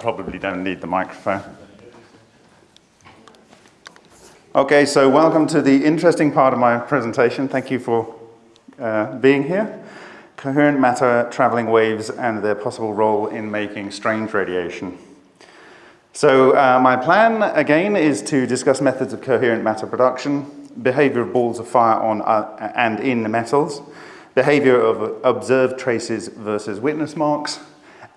probably don't need the microphone. Okay, so welcome to the interesting part of my presentation. Thank you for uh, being here. Coherent matter traveling waves and their possible role in making strange radiation. So uh, my plan, again, is to discuss methods of coherent matter production, behavior of balls of fire on uh, and in metals, behavior of observed traces versus witness marks,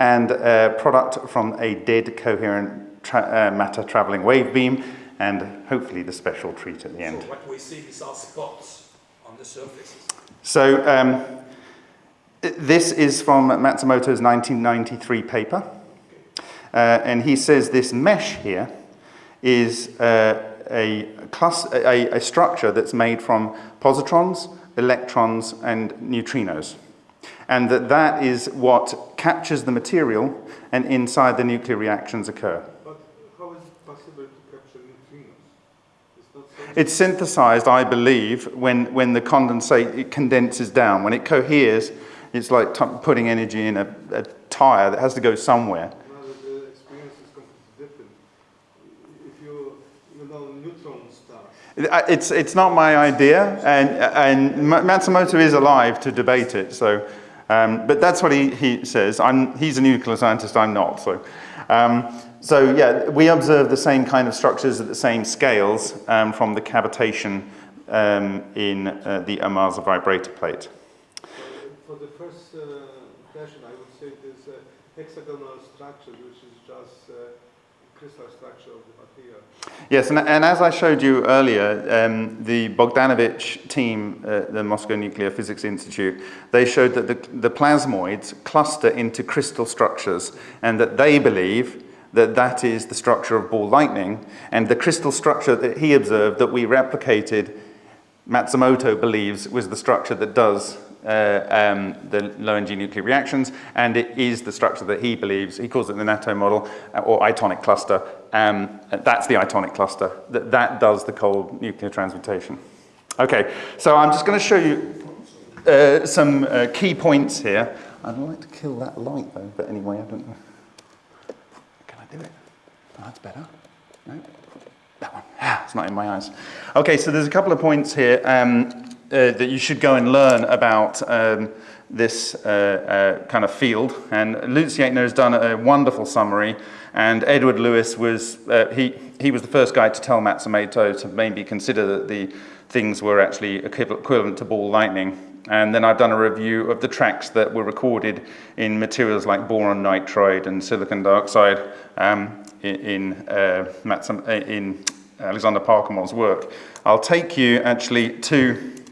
and a product from a dead coherent tra uh, matter traveling wave beam, and hopefully the special treat at the end. So what we see, these are spots on the surfaces. So um, this is from Matsumoto's 1993 paper. Uh, and he says this mesh here is uh, a, a, a structure that's made from positrons, electrons, and neutrinos. And that that is what captures the material and inside the nuclear reactions occur. But how is it possible to capture neutrinos? It's synthesized, I believe, when, when the condensate it condenses down. When it coheres, it's like putting energy in a, a tire that has to go somewhere. Well, the experience is completely different. If you, you know neutron stars. It's, it's not my idea, and, and Matsumoto is alive to debate it. So, um, but that's what he, he says. I'm, he's a nuclear scientist, I'm not. So. Um, so yeah, we observe the same kind of structures at the same scales um, from the cavitation um, in uh, the Amasa vibrator plate. For the first uh, version, I would say this uh, hexagonal structure, which is just uh, crystal structure of the. Yes, and, and as I showed you earlier, um, the Bogdanovich team at the Moscow Nuclear Physics Institute, they showed that the, the plasmoids cluster into crystal structures and that they believe that that is the structure of ball lightning. And the crystal structure that he observed that we replicated, Matsumoto believes was the structure that does uh, um, the low energy nuclear reactions, and it is the structure that he believes, he calls it the Nattoh model, uh, or itonic cluster. Um, that's the itonic cluster, that, that does the cold nuclear transmutation. Okay, so I'm just going to show you uh, some uh, key points here. I'd like to kill that light though, but anyway, I don't know Can I do it. Oh, that's better. No? That one. Ah, it's not in my eyes. Okay, so there's a couple of points here um, uh, that you should go and learn about um, this uh, uh, kind of field. And Lutz Jaitner has done a wonderful summary. And Edward Lewis was, uh, he, he was the first guy to tell Matsumoto to maybe consider that the things were actually equivalent to ball lightning. And then I've done a review of the tracks that were recorded in materials like boron nitride and silicon dioxide um, in, uh, uh in Alexander Parkhomov's work. I'll take you actually to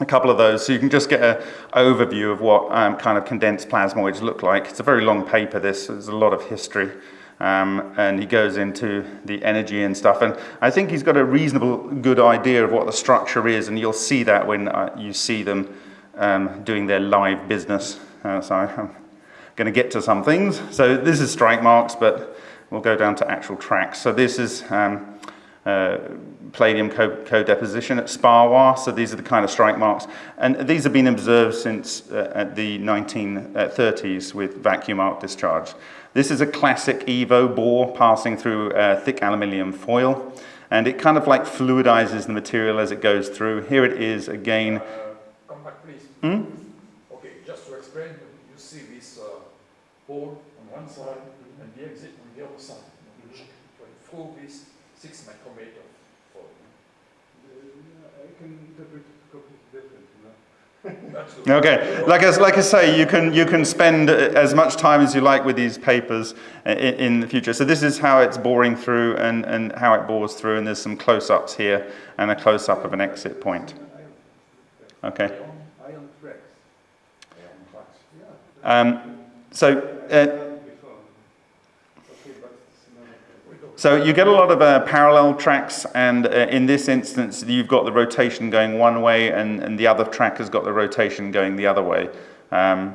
a couple of those so you can just get an overview of what um, kind of condensed plasmoids look like. It's a very long paper this, there's a lot of history. Um, and he goes into the energy and stuff. And I think he's got a reasonable good idea of what the structure is, and you'll see that when uh, you see them um, doing their live business. Uh, so I'm going to get to some things. So this is strike marks, but we'll go down to actual tracks. So this is um, uh, palladium co-deposition at SPAWAR. So these are the kind of strike marks. And these have been observed since uh, the 1930s with vacuum arc discharge. This is a classic EVO bore passing through thick aluminium foil. And it kind of like fluidizes the material as it goes through. Here it is again Come back, Hmm? Okay, just to explain, you see this uh, hole on one side and the exit on the other side. Mm -hmm. Through this six micrometer for I can interpret it completely different, you know. okay, like I, like I say, you can, you can spend as much time as you like with these papers in, in the future. So this is how it's boring through and, and how it bores through, and there's some close-ups here and a close-up of an exit point. Okay. Um, so, uh, so you get a lot of uh, parallel tracks, and uh, in this instance, you've got the rotation going one way, and, and the other track has got the rotation going the other way. Um,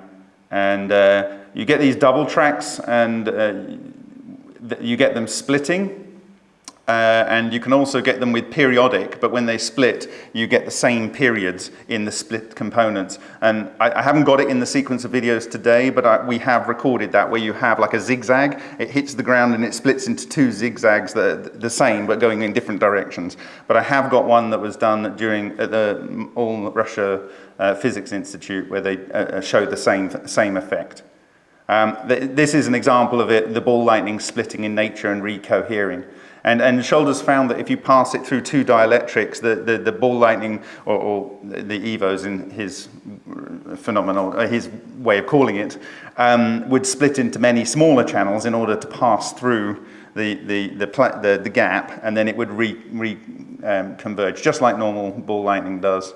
and uh, you get these double tracks, and uh, you get them splitting. Uh, and you can also get them with periodic, but when they split, you get the same periods in the split components. And I, I haven't got it in the sequence of videos today, but I, we have recorded that where you have like a zigzag, it hits the ground and it splits into two zigzags that are the same, but going in different directions. But I have got one that was done during at the All Russia uh, Physics Institute where they uh, uh showed the same, same effect. Um, th this is an example of it, the ball lightning splitting in nature and recohering. And, and Shoulders found that if you pass it through two dielectrics, the, the, the ball lightning, or, or the EVOs in his phenomenal, uh, his way of calling it, um, would split into many smaller channels in order to pass through the, the, the, the, the gap, and then it would re, re um, converge, just like normal ball lightning does.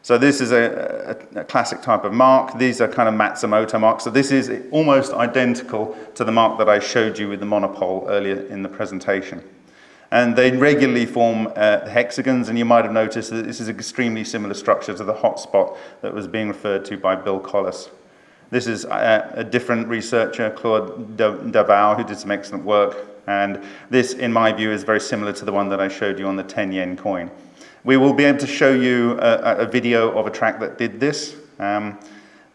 So this is a, a, a, classic type of mark. These are kind of Matsumoto marks. So this is almost identical to the mark that I showed you with the monopole earlier in the presentation. And they regularly form uh, hexagons, and you might have noticed that this is an extremely similar structure to the hotspot that was being referred to by Bill Collis. This is a, uh, a different researcher, Claude Daviau, who did some excellent work. And this, in my view, is very similar to the one that I showed you on the 10 yen coin. We will be able to show you a, a video of a track that did this. Um,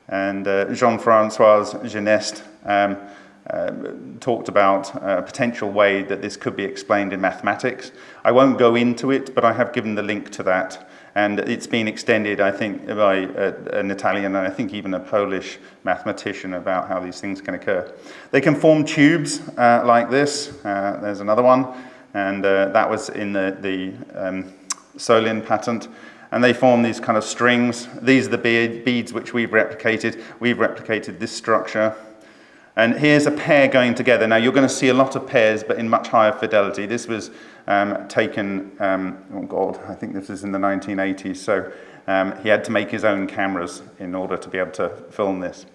and uh, Jean-Francois Geneste um, talked about a potential way that this could be explained in mathematics. I won't go into it, but I have given the link to that. And it's been extended, I think, by an Italian and I think even a Polish mathematician about how these things can occur. They can form tubes uh, like this. Uh, there's another one. And uh, that was in the, the um, Solin patent and they form these kind of strings. These are the beads which we've replicated. We've replicated this structure. And here's a pair going together. Now, you're going to see a lot of pairs, but in much higher fidelity. This was um, taken, um, oh God, I think this was in the 1980s. So um, he had to make his own cameras in order to be able to film this.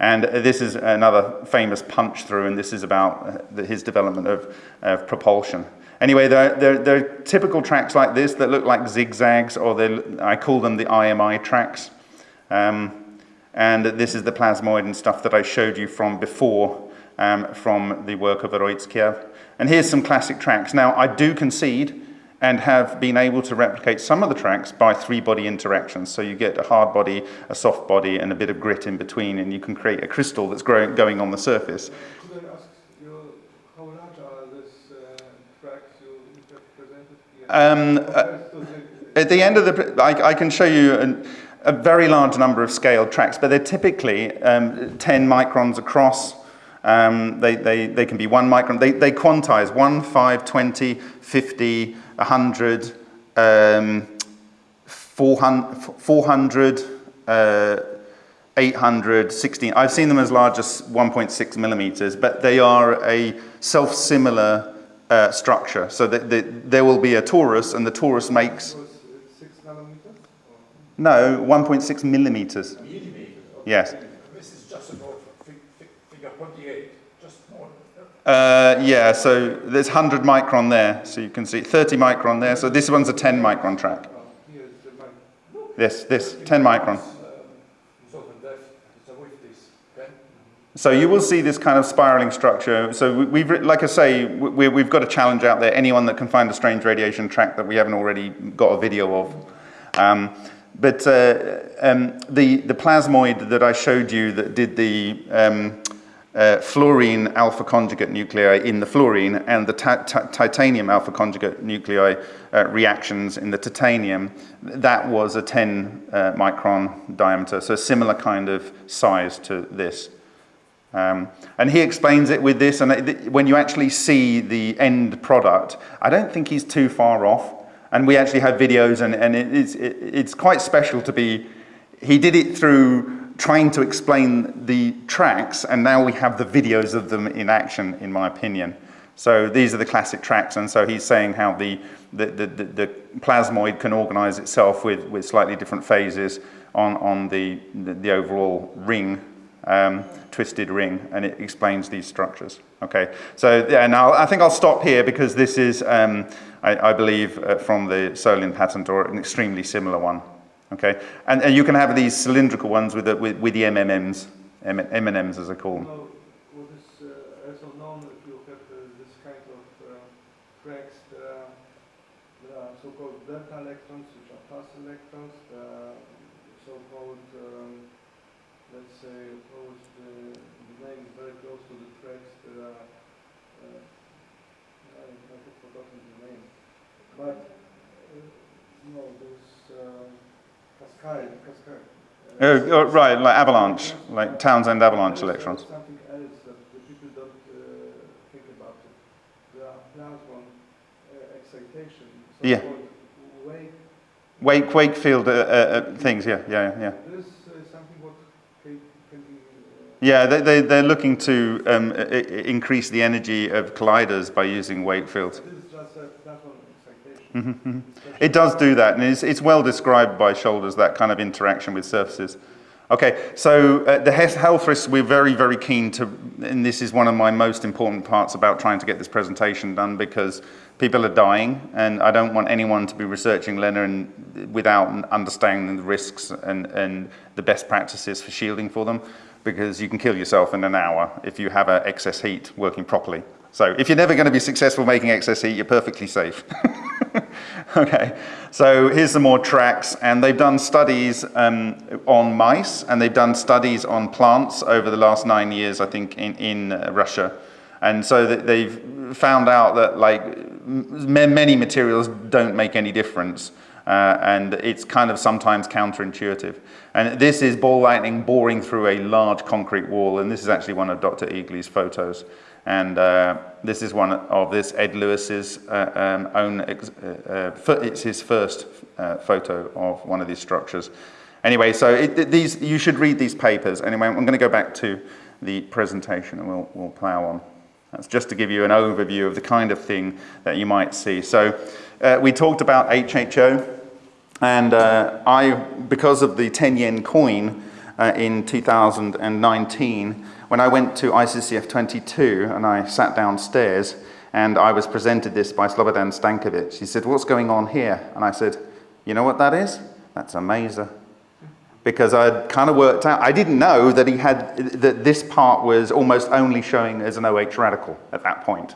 And this is another famous punch through, and this is about uh, his development of, of propulsion. Anyway, there, there, there, are typical tracks like this that look like zigzags, or I call them the IMI tracks. Um, and this is the plasmoid and stuff that I showed you from before um, from the work of Urutskoev. And here's some classic tracks. Now, I do concede and have been able to replicate some of the tracks by three-body interactions. So you get a hard body, a soft body, and a bit of grit in between, and you can create a crystal that's growing, going on the surface. Could I ask how large are these tracks you presented? Um, uh, at the end of the, I, I can show you, an, a very large number of scaled tracks, but they're typically um, 10 microns across. Um, they, they, they can be one micron. They, they quantize 1, 5, 20, 50, 100, um, 400, 400 uh, 800, 16. I've seen them as large as 1.6 millimeters, but they are a self-similar uh, structure. So that, that there will be a torus, and the torus makes no, 1.6 millimeters. Millimeters? Okay. Yes. This is just about figure 28, just more. Uh, yeah, so there's 100 micron there, so you can see 30 micron there. So this one's a 10 micron track. This, this, 10 micron. So you will see this kind of spiraling structure. So we've, like I say, we, have got a challenge out there. Anyone that can find a strange radiation track that we haven't already got a video of. Um, but uh, um, the, the plasmoid that I showed you that did the um, uh, fluorine alpha conjugate nuclei in the fluorine and the titanium alpha conjugate nuclei uh, reactions in the titanium, that was a 10 uh, micron diameter, so a similar kind of size to this. Um, and he explains it with this, and it, when you actually see the end product, I don't think he's too far off. And we actually have videos, and, and it is, it, it's quite special to be, he did it through trying to explain the tracks, and now we have the videos of them in action, in my opinion. So these are the classic tracks, and so he's saying how the, the, the, the, the plasmoid can organize itself with, with slightly different phases on, on the, the, the overall ring, um, twisted ring, and it explains these structures. Okay, so yeah, now I think I'll stop here because this is, um, I, I, believe, uh, from the Solin patent or an extremely similar one. Okay, and, and you can have these cylindrical ones with the, with, with the MMMs, M as I call them. So-called delta electrons, which are plus electrons. Are so-called, um, let's say, oh, it's the, the name is very close to the text. There are, uh, I, I have forgotten the name. But, uh, no, there's um, Cascade, Cascade. Oh, oh, right, like avalanche, like Townsend avalanche There's, uh, electrons. Something else that the people don't uh, think about it. There are plasma uh, excitation. Yeah. so-called Wave. Wake, Wakefield uh, uh, things, yeah, yeah, yeah. This is something what can, can be. Yeah, they, they, they're looking to um, increase the energy of colliders by using Wakefield. this is just a plasma excitation. Mhm, mhm. Especially- It does do that, and it's, it's well described by Shoulders, that kind of interaction with surfaces. Okay, so uh, the health risks, we're very, very keen to, and this is one of my most important parts about trying to get this presentation done because people are dying, and I don't want anyone to be researching LENR and, without understanding the risks and, and the best practices for shielding for them, because you can kill yourself in an hour if you have excess heat working properly. So if you're never going to be successful making excess heat, you're perfectly safe. okay, so here's some more tracks, and they've done studies um, on mice, and they've done studies on plants over the last nine years, I think, in, in uh, Russia. And so they've found out that like many materials don't make any difference. Uh, and it's kind of sometimes counterintuitive. And this is ball lightning boring through a large concrete wall, and this is actually one of Dr. Egely's photos. And uh, this is one of this Ed Lewis's uh, um, own, uh, uh, it's his first photo of one of these structures. Anyway, so it- these, you should read these papers. Anyway, I'm going to go back to the presentation and we'll, we'll plow on. That's just to give you an overview of the kind of thing that you might see. So uh, we talked about HHO, and uh, I, because of the 10 yen coin uh, in 2019, when I went to ICCF 22 and I sat downstairs and I was presented this by Slobodan Stankovic, he said, What's going on here? And I said, You know what that is? That's a maser because I'd kind of worked out, I didn't know that he had, that this part was almost only showing as an OH radical at that point.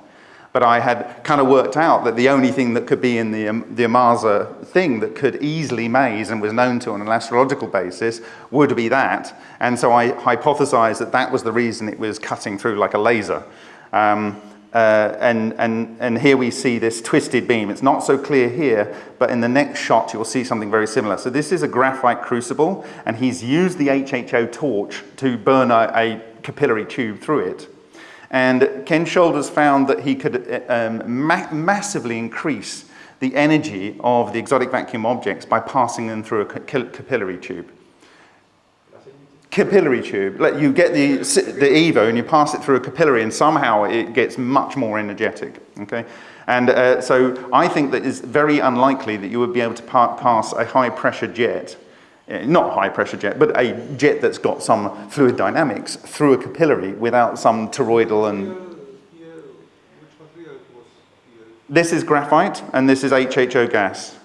But I had kind of worked out that the only thing that could be in the, um, the Amarza thing that could easily maze and was known to on an astrological basis would be that. And so I hypothesized that that was the reason it was cutting through like a laser. Um, uh, and, and, and here we see this twisted beam. It's not so clear here, but in the next shot you'll see something very similar. So this is a graphite crucible, and he's used the HHO torch to burn a, a capillary tube through it. And Ken Shoulders found that he could um, ma- massively increase the energy of the exotic vacuum objects by passing them through a ca- capillary tube capillary tube. Like you get the, the EVO and you pass it through a capillary and somehow it gets much more energetic, okay? And uh, so I think that it's very unlikely that you would be able to pa- pass a high pressure jet, Eh, not high pressure jet, but a jet that's got some fluid dynamics through a capillary without some toroidal and... Here, here, which material it was here? This is graphite and this is HHO gas.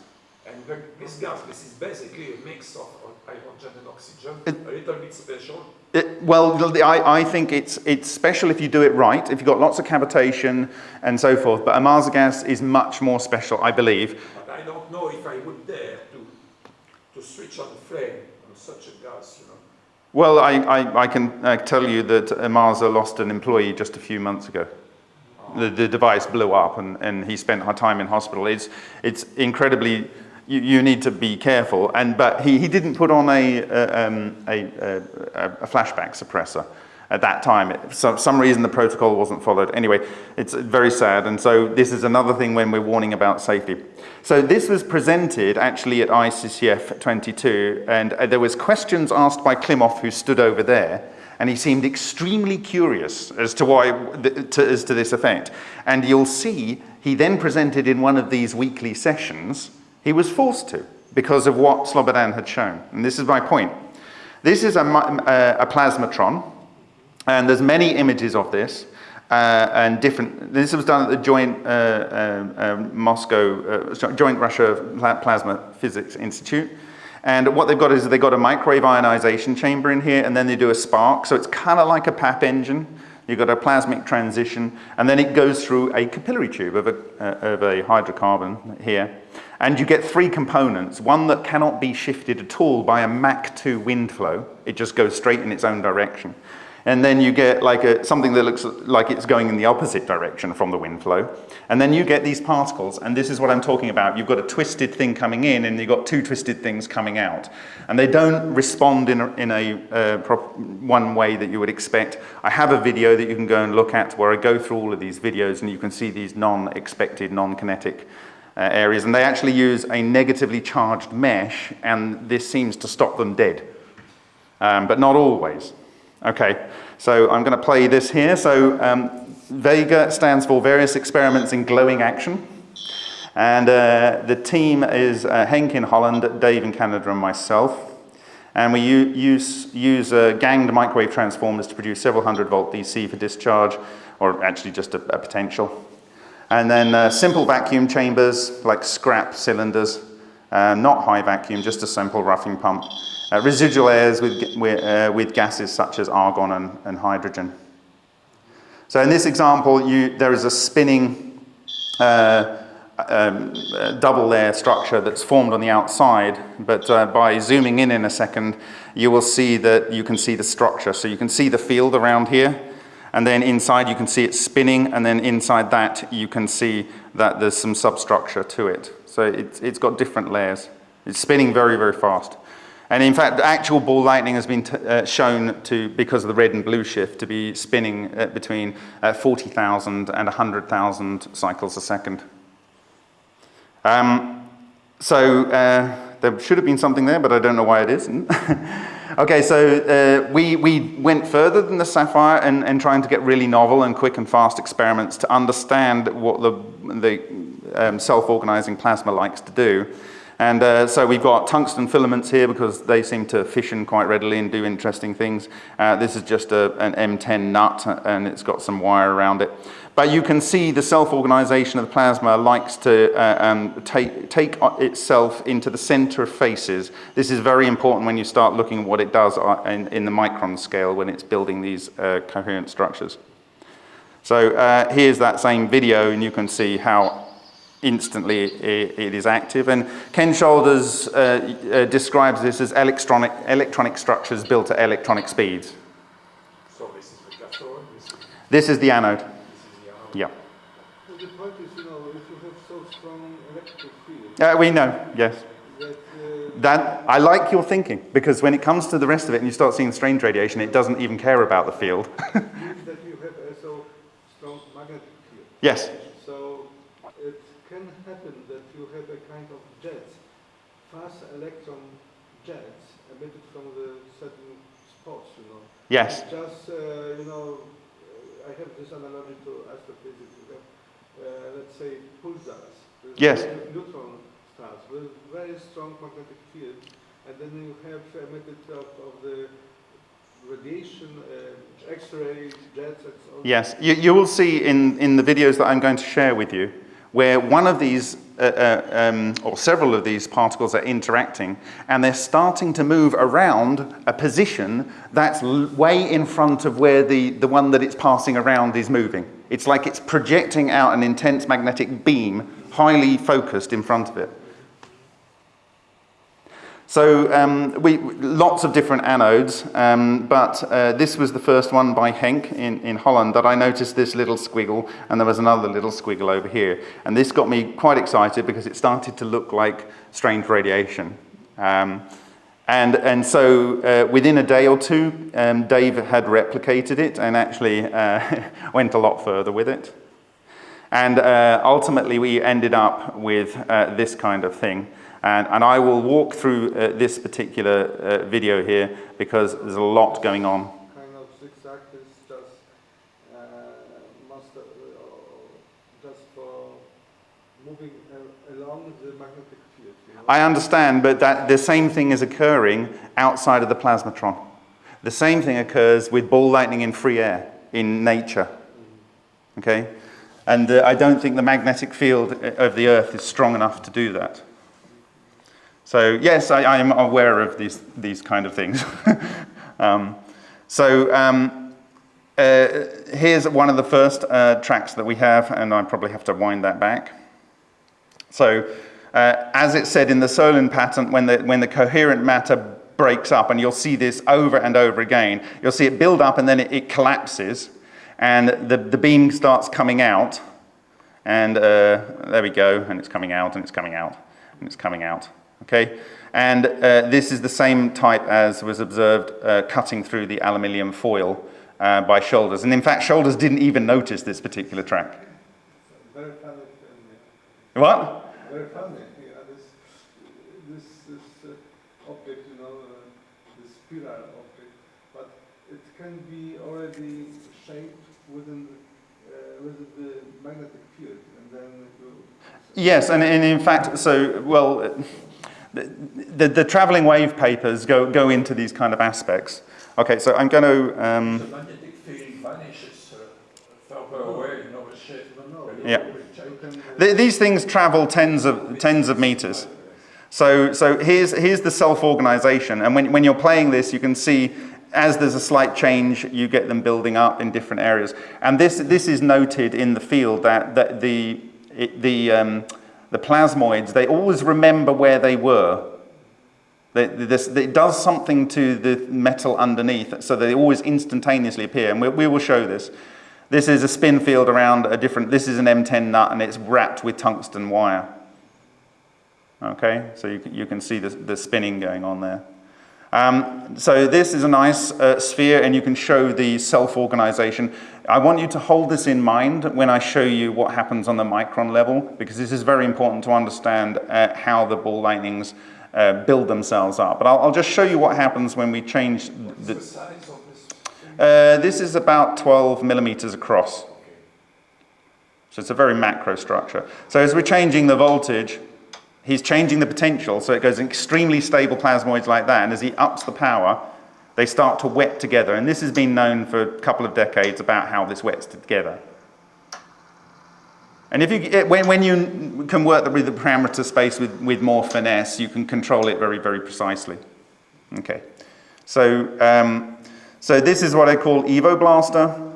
And this gas, this is basically a mix of hydrogen and oxygen, a little bit special. It, well, I, I think it's, it's special if you do it right, if you've got lots of cavitation and so forth, but Amarza gas is much more special, I believe. But I don't know if I would dare to, to switch on the flame on such a gas, you know. Well, I, I, I can uh, tell you that Amarza lost an employee just a few months ago. The, the device blew up and, and he spent time in hospital. It's, it's incredibly, you, you need to be careful. And, but he, he didn't put on a, um, a, a, a flashback suppressor at that time. For some, some reason the protocol wasn't followed. Anyway, it's very sad. And so this is another thing when we're warning about safety. So this was presented actually at ICCF 22 and uh, there was questions asked by Klimov who stood over there and he seemed extremely curious as to why to, as to this effect. And you'll see he then presented in one of these weekly sessions. He was forced to because of what Slobodan had shown. And this is my point. This is a, uh, a plasmatron, and there's many images of this. Uh, and different. This was done at the joint uh, um, um, Moscow, uh, joint Russia Plasma Physics Institute. And what they've got is they've got a microwave ionization chamber in here, and then they do a spark. So it's kind of like a Papp engine. you've got a plasmic transition, and then it goes through a capillary tube of a, uh, of a hydrocarbon here. And you get three components, one that cannot be shifted at all by a Mach 2 wind flow. It just goes straight in its own direction and then you get like a, something that looks like it's going in the opposite direction from the wind flow. And then you get these particles, and this is what I'm talking about. You've got a twisted thing coming in, and you've got two twisted things coming out. And they don't respond in a, in a uh, one way that you would expect. I have a video that you can go and look at where I go through all of these videos, and you can see these non-expected, non-kinetic uh, areas. And they actually use a negatively charged mesh, and this seems to stop them dead. Um, but not always. Okay, so I'm going to play this here. So um, Vega stands for Various Experiments in Glowing Action. And uh, the team is uh, Henk in Holland, Dave in Canada, and myself. And we use, use uh, ganged microwave transformers to produce several hundred volt DC for discharge, or actually just a, a potential. And then uh, simple vacuum chambers, like scrap cylinders, uh, not high vacuum, just a simple roughing pump. Uh, residual airs with, with, uh, with, gases such as argon and, and, hydrogen. So in this example, you, there is a spinning uh, um, double layer structure that's formed on the outside, but uh, by zooming in in a second, you will see that you can see the structure. So you can see the field around here, and then inside you can see it spinning, and then inside that you can see that there's some substructure to it. So it's, it's got different layers. It's spinning very, very fast. And in fact, actual ball lightning has been uh, shown to, because of the red and blue shift, to be spinning at between uh, 40,000 and 100,000 cycles a second. Um, so uh, there should have been something there, but I don't know why it isn't. okay, so uh, we, we went further than the Sapphire and, and trying to get really novel and quick and fast experiments to understand what the, the um, self-organizing plasma likes to do. And uh, so we've got tungsten filaments here because they seem to fission quite readily and do interesting things. Uh, this is just a, an M10 nut and it's got some wire around it. But you can see the self-organization of the plasma likes to uh, um, take, take itself into the center of faces. This is very important when you start looking at what it does uh, in, in the micron scale when it's building these uh, coherent structures. So uh, here's that same video and you can see how instantly it, it is active. And Ken Shoulders uh, uh, describes this as electronic, electronic structures built at electronic speeds. So this is the cathode? This is, this is the anode. This is the anode. Yeah. Well, the point is, you know, if you have so strong electric field... Uh, we know, yes. That, uh, that, I like your thinking, because when it comes to the rest of it and you start seeing strange radiation, it doesn't even care about the field. that you have a so strong magnetic field. yes. So it can happen that you have a kind of jet, fast electron jets emitted from the certain spots, you know. Yes. Just, uh, you know, I have this analogy to astrophysics. Uh, let's say, pulsars. Yes. Neutron stars with very strong magnetic field, and then you have emitted of, of the radiation, uh, X-ray jets, and so on. Yes, you, you will see in, in the videos that I'm going to share with you where one of these, uh, uh, um, or several of these particles are interacting, and they're starting to move around a position that's way in front of where the, the one that it's passing around is moving. It's like it's projecting out an intense magnetic beam, highly focused in front of it. So um, we, lots of different anodes, um, but uh, this was the first one by Henk in, in Holland that I noticed this little squiggle, and there was another little squiggle over here. And this got me quite excited because it started to look like strange radiation. Um, and, and so uh, within a day or two, um, Dave had replicated it and actually uh, went a lot further with it. And uh, ultimately we ended up with uh, this kind of thing. And, and I will walk through uh, this particular uh, video here because there's a lot going on. Kind of zigzag is just, uh, master, uh, just for moving along the magnetic field. You know? I understand, but that the same thing is occurring outside of the plasmatron. The same thing occurs with ball lightning in free air in nature. Mm-hmm. Okay? And uh, I don't think the magnetic field uh, of the Earth is strong enough to do that. So yes, I, am aware of these, these kind of things. um, so um, uh, here's one of the first uh, tracks that we have, and I probably have to wind that back. So, uh, as it said in the Solin patent, when the, when the coherent matter breaks up, and you'll see this over and over again, you'll see it build up and then it, it collapses, and the, the beam starts coming out, and uh, there we go, and it's coming out, and it's coming out, and it's coming out, okay? And uh, this is the same type as was observed uh, cutting through the aluminium foil uh, by Shoulders. And in fact, Shoulders didn't even notice this particular track. Very funny. What? Very funny. Yeah, this, this, this object, you know, spiral object, but it can be already shaped within the, uh, within the magnetic field, and then it will. Yes, and, and in fact, so, well, the, the, the traveling wave papers go, go into these kind of aspects. Okay, so I'm going to, um, The magnetic field vanishes uh, further away, you know, the shape. No, no. when Yeah. you You change. can, uh, th these things travel tens of, tens of meters. So, so here's, here's the self-organization. And when, when you're playing this, you can see as there's a slight change, you get them building up in different areas. And this, this is noted in the field that, that the, it, the, um, the plasmoids, they always remember where they were. It does something to the metal underneath, so they always instantaneously appear. And we, will show this. This is a spin field around a different, this is an M10 nut and it's wrapped with tungsten wire. Okay, so you, can- you can see the, the spinning going on there. Um, so this is a nice uh, sphere and you can show the self-organization. I want you to hold this in mind when I show you what happens on the micron level because this is very important to understand uh, how the ball lightnings uh, build themselves up. But I'll, I'll just show you what happens when we change the... the size of this? Uh, this is about 12 millimeters across. So it's a very macro structure. So as we're changing the voltage, he's changing the potential, so it goes extremely stable plasmoids like that, and as he ups the power, they start to wet together. And this has been known for a couple of decades about how this wets together. And if you, when, when you can work with the parameter space with, with more finesse, you can control it very, very precisely. Okay. So, um, so this is what I call Evo Blaster.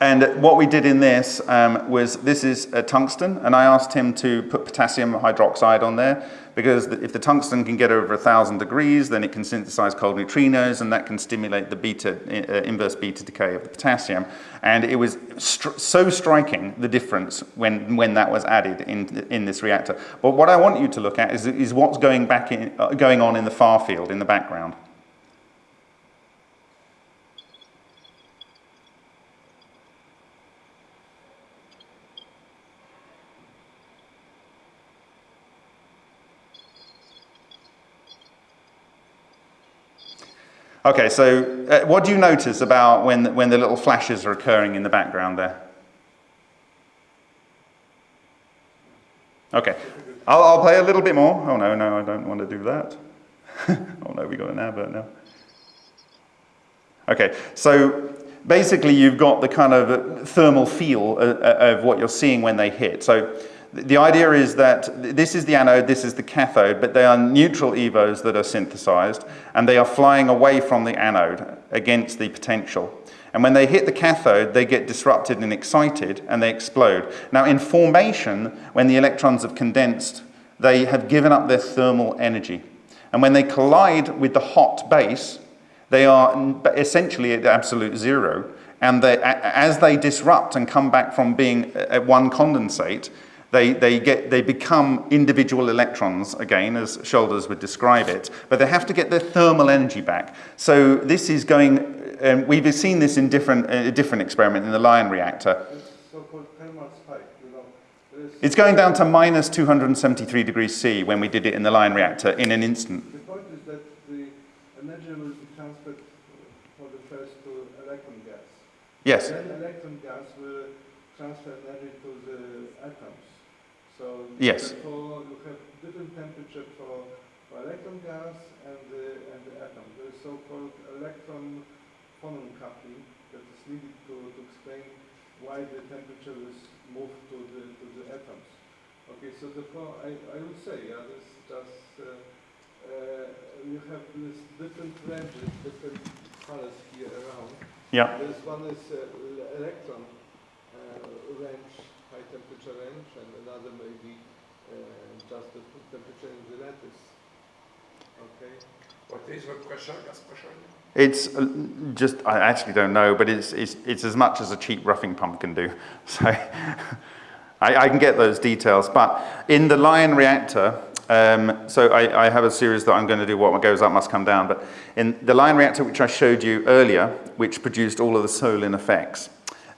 And what we did in this um, was, this is a tungsten, and I asked him to put potassium hydroxide on there, because if the tungsten can get over 1,000 degrees, then it can synthesize cold neutrinos, and that can stimulate the beta, uh, inverse beta decay of the potassium. And it was str so striking, the difference, when, when that was added in, in this reactor. But what I want you to look at is, is what's going, back in, uh, going on in the far field, in the background. Okay, so uh, what do you notice about when, the- when the little flashes are occurring in the background there? Okay, I'll, I'll play a little bit more. Oh no, no, I don't want to do that. oh no, we got an advert now. Okay, so basically you've got the kind of thermal feel uh, uh, of what you're seeing when they hit. So the idea is that this is the anode, this is the cathode, but they are neutral EVOs that are synthesized, and they are flying away from the anode against the potential. And when they hit the cathode, they get disrupted and excited, and they explode. Now, in formation, when the electrons have condensed, they have given up their thermal energy. And when they collide with the hot base, they are essentially at absolute zero. And they, as they disrupt and come back from being uh, at one condensate, they, they, get, they become individual electrons again, as Shoulders would describe it, but they have to get their thermal energy back. So this is going, um, we've seen this in different, a different experiment in the Lion reactor. this so-called thermal spike, you know. There is- It's going down to minus 273 degrees C when we did it in the Lion reactor in an instant. The point is that the energy will be transferred uh, for the first to electron gas. Yes. Then electron gas will transfer energy to the atoms. So Yes. therefore you have different temperature for, for electron gas and the, and the atom. There is so-called electron phonon coupling that is needed to, to explain why the temperature is moved to the, to the atoms. Okay, so therefore I, I would say, yeah, this just, uh, uh, you have this different ranges, different colors here around. Yeah. This one is uh, electron uh, range, temperature range, and another maybe uh, just the temperature in the lattice. Okay. What is the pressure, gas pressure? It's uh, just, I actually don't know, but it's, it's, it's as much as a cheap roughing pump can do. So I, I can get those details. But in the Lion reactor, um, so I, I have a series that I'm going to do, what goes up must come down. But in the Lion reactor, which I showed you earlier, which produced all of the Solin effects,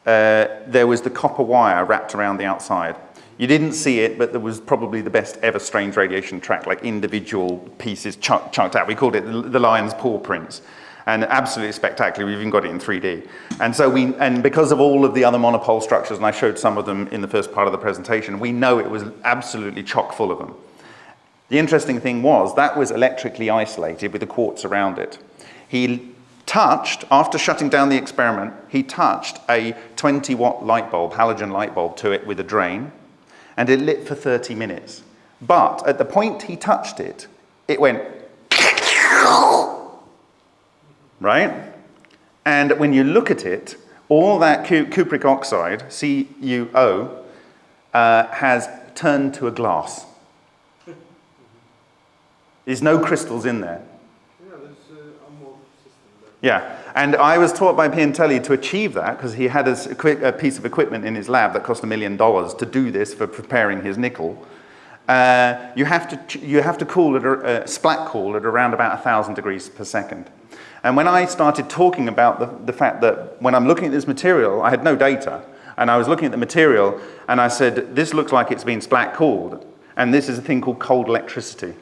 uh, there was the copper wire wrapped around the outside. You didn't see it, but there was probably the best ever strange radiation track, like individual pieces chunk, chunked out. We called it the, lion's paw prints. And absolutely spectacular. We've even got it in 3D. And so we, and because of all of the other monopole structures, and I showed some of them in the first part of the presentation, we know it was absolutely chock full of them. The interesting thing was that was electrically isolated with the quartz around it. He touched, after shutting down the experiment, he touched a 20 watt light bulb, halogen light bulb to it with a drain, and it lit for 30 minutes. But at the point he touched it, it went right? And when you look at it, all that cupric oxide, CuO, uh, has turned to a glass. There's no crystals in there. Yeah, there's uh, amorphous system there. Yeah, and I was taught by Piantelli to achieve that because he had a, a piece of equipment in his lab that cost a million dollars to do this for preparing his nickel. Uh, you, have to, you have to cool it, uh, splat cool at around about 1,000 degrees per second. And when I started talking about the, the fact that when I'm looking at this material, I had no data, and I was looking at the material, and I said, this looks like it's been splat cooled, and this is a thing called cold electricity.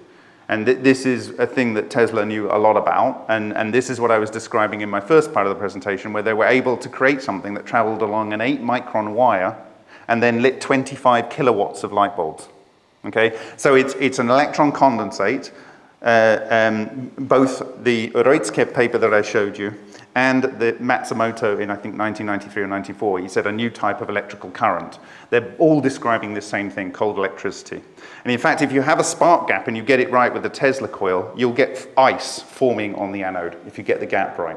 And th this is a thing that Tesla knew a lot about, and, and this is what I was describing in my first part of the presentation, where they were able to create something that traveled along an 8 micron wire and then lit 25 kilowatts of light bulbs. Okay, so it's, it's an electron condensate. Uh, um, both the Reutzke paper that I showed you and the Matsumoto in I think 1993 or 94, he said a new type of electrical current. They're all describing the same thing, cold electricity. And in fact, if you have a spark gap and you get it right with the Tesla coil, you'll get ice forming on the anode if you get the gap right.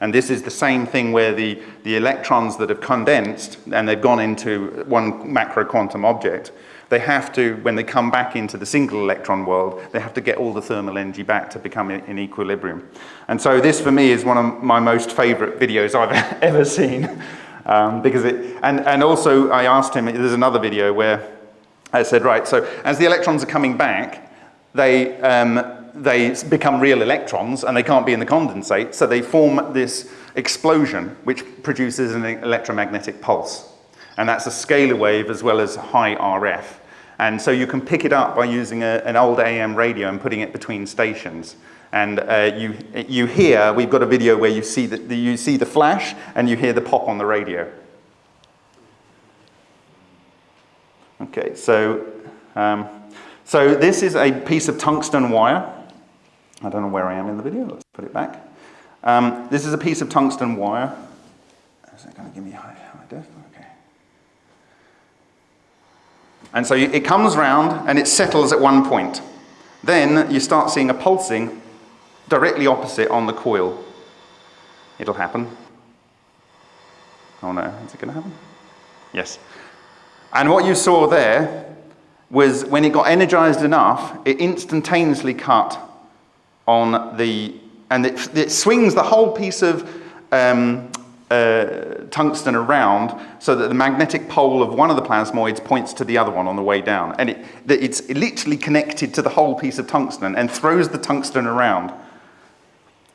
And this is the same thing where the, the electrons that have condensed and they've gone into one macro quantum object, they have to, when they come back into the single electron world, they have to get all the thermal energy back to become in, equilibrium. And so this for me is one of my most favorite videos I've ever seen. Um, because it, and, and also I asked him, there's another video where I said, right, so as the electrons are coming back, they, um, they become real electrons and they can't be in the condensate, so they form this explosion which produces an electromagnetic pulse. And that's a scalar wave as well as high RF. And so you can pick it up by using a, an old AM radio and putting it between stations. And uh, you, you hear, we've got a video where you see, the, you see the flash and you hear the pop on the radio. Okay, so, um, so this is a piece of tungsten wire. I don't know where I am in the video, let's put it back. Um, this is a piece of tungsten wire. Is it going to give me high, high def? Okay. And so it comes round and it settles at one point. Then you start seeing a pulsing directly opposite on the coil. It'll happen. Oh no, is it going to happen? Yes. And what you saw there was when it got energized enough, it instantaneously cut on the, and it, it swings the whole piece of um, uh, tungsten around so that the magnetic pole of one of the plasmoids points to the other one on the way down. And it, it's literally connected to the whole piece of tungsten and throws the tungsten around.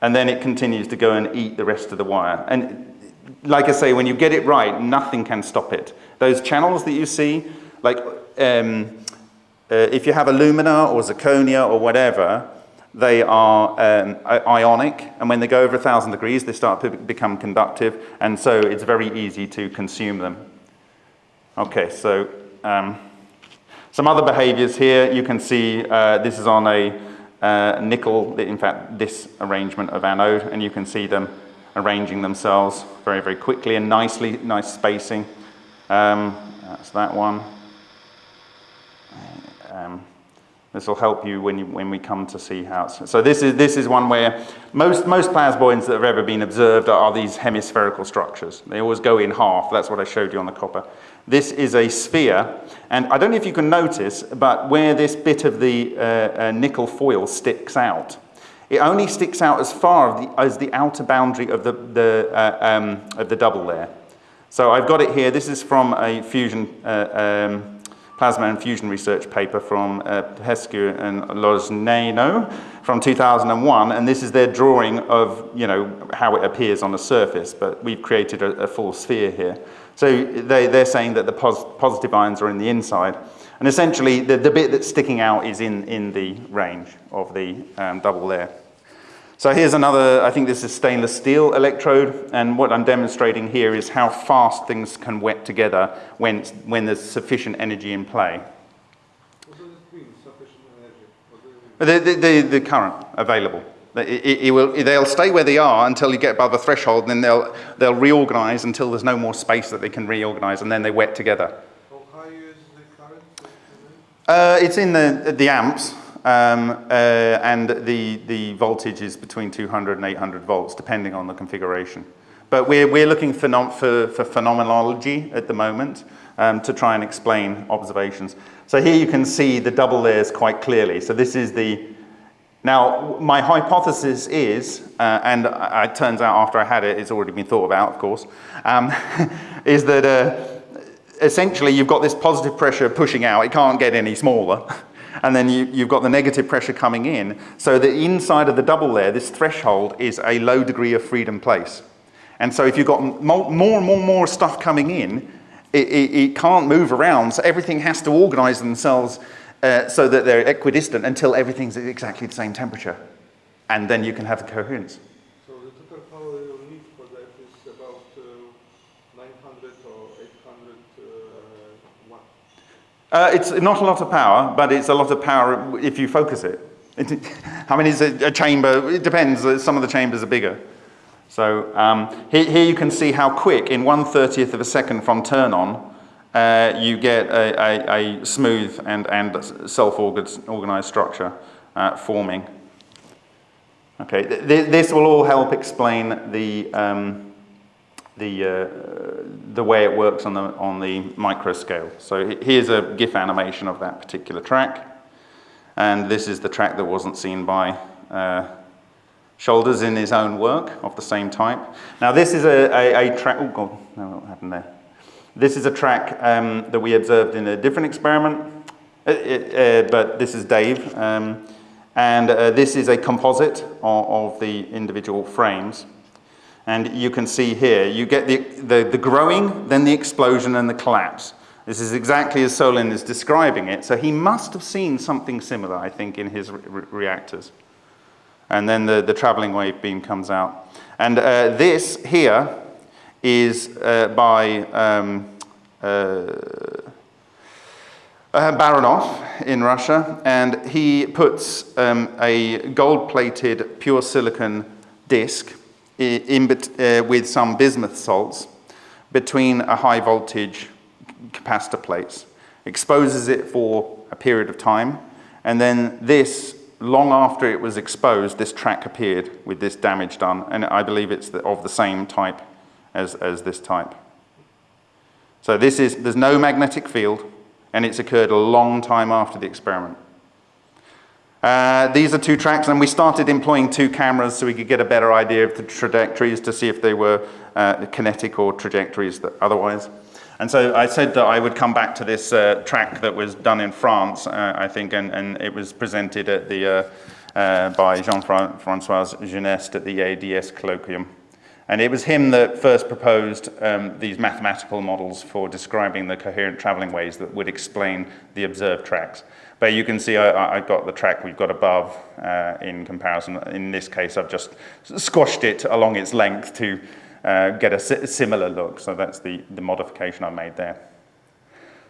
And then it continues to go and eat the rest of the wire. And like I say, when you get it right, nothing can stop it. Those channels that you see, like um, uh, if you have alumina or zirconia or whatever, they are um, ionic, and when they go over 1,000 degrees, they start to become conductive, and so it's very easy to consume them. Okay, so um, some other behaviors here. You can see uh, this is on a uh, nickel, in fact, this arrangement of anode, and you can see them arranging themselves very, very quickly and nicely, nice spacing. Um, that's that one. Um, This will help you when, you when we come to see how it's... So this is, this is one where most, most plasmoids that have ever been observed are, are these hemispherical structures. They always go in half. That's what I showed you on the copper. This is a sphere, and I don't know if you can notice, but where this bit of the uh, uh, nickel foil sticks out, it only sticks out as far the, as the outer boundary of the, the, uh, um, of the double layer. So I've got it here. This is from a fusion, uh, um, plasma and fusion research paper from uh, Pescu and Lojneno from 2001. And this is their drawing of, you know, how it appears on the surface. But we've created a, a full sphere here. So they, they're saying that the pos positive ions are in the inside. And essentially, the, the bit that's sticking out is in, in the range of the um, double layer. So here's another, I think this is stainless steel electrode, and what I'm demonstrating here is how fast things can wet together when, when there's sufficient energy in play. What does it mean, sufficient energy? The, the, the, current available. It, it, it will, they'll stay where they are until you get above the threshold, and then they'll, they'll reorganize until there's no more space that they can reorganize, and then they wet together. How high is the current? Uh, it's in the, the amps, um, uh, and the, the voltage is between 200 and 800 volts, depending on the configuration. But we're, we're looking for, for, for phenomenology at the moment um, to try and explain observations. So here you can see the double layers quite clearly. So this is the, now my hypothesis is, uh, and it turns out after I had it, it's already been thought about, of course, um, is that uh, essentially you've got this positive pressure pushing out, it can't get any smaller. and then you, have got the negative pressure coming in. So the inside of the double layer, this threshold is a low degree of freedom place. And so if you've got more and more and more stuff coming in, it, it, it can't move around. So everything has to organize themselves uh, so that they're equidistant until everything's at exactly the same temperature. And then you can have the coherence. So the total power you need for that is about uh, 900 or 800 uh, watt? Uh, it's not a lot of power, but it's a lot of power if you focus it. I mean, it's a, a, chamber, it depends, some of the chambers are bigger. So um, here, here, you can see how quick, in 1 30th of a second from turn on, uh, you get a, a, a, smooth and, and self-organized structure uh, forming. Okay, th this will all help explain the, um, the, uh, the way it works on the, on the micro scale. So here's a GIF animation of that particular track. And this is the track that wasn't seen by uh, Shoulders in his own work of the same type. Now this is a, a, a track, oh God, no, what happened there? This is a track um, that we observed in a different experiment, uh, uh, but this is Dave. Um, and uh, this is a composite of, of, the individual frames. And you can see here, you get the, the, the, growing, then the explosion and the collapse. This is exactly as Solin is describing it. So he must have seen something similar, I think, in his re reactors. And then the, the traveling wave beam comes out. And uh, this here is uh, by um, uh, uh, Baranov in Russia, and he puts um, a gold-plated pure silicon disc in, uh, with some bismuth salts between a high voltage capacitor plates, exposes it for a period of time, and then this, long after it was exposed, this track appeared with this damage done, and I believe it's the, of the same type as, as this type. So this is, there's no magnetic field, and it's occurred a long time after the experiment. Uh, these are two tracks, and we started employing two cameras so we could get a better idea of the trajectories to see if they were uh, kinetic or trajectories that otherwise. And so I said that I would come back to this uh, track that was done in France, uh, I think, and, and, it was presented at the, uh, by Jean-François Geneste at the ADS colloquium. And it was him that first proposed um, these mathematical models for describing the coherent traveling ways that would explain the observed tracks. But you can see I, I got the track we've got above uh, in comparison. In this case, I've just squashed it along its length to uh, get a similar look. So that's the, the modification I made there.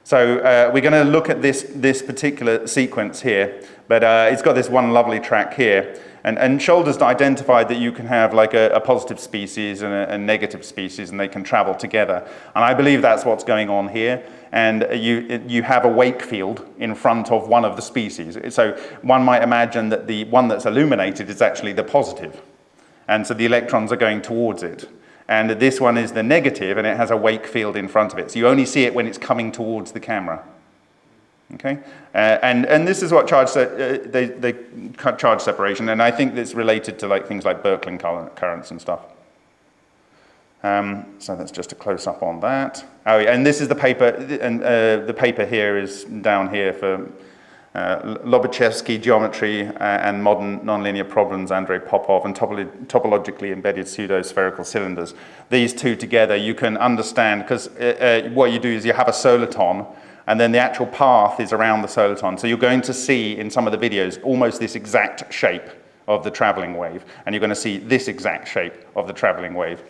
So uh, we're going to look at this, this particular sequence here, but uh, it's got this one lovely track here. And, and Shoulders identified that you can have like a, a positive species and a, a, negative species and they can travel together. And I believe that's what's going on here. And you, you have a wake field in front of one of the species. So one might imagine that the one that's illuminated is actually the positive. And so the electrons are going towards it. And this one is the negative and it has a wake field in front of it. So you only see it when it's coming towards the camera. Okay, uh, and and this is what charge uh, they they charge separation, and I think it's related to like things like Birkeland currents and stuff. Um, so that's just a close up on that. Oh, yeah, and this is the paper, and uh, the paper here is down here for uh, Lobachevsky geometry uh, and modern nonlinear problems, Andrei Popov, and topolo topologically embedded pseudo-spherical cylinders. These two together, you can understand, because uh, uh, what you do is you have a soliton, and then the actual path is around the soliton. So you're going to see in some of the videos almost this exact shape of the traveling wave, and you're going to see this exact shape of the traveling wave.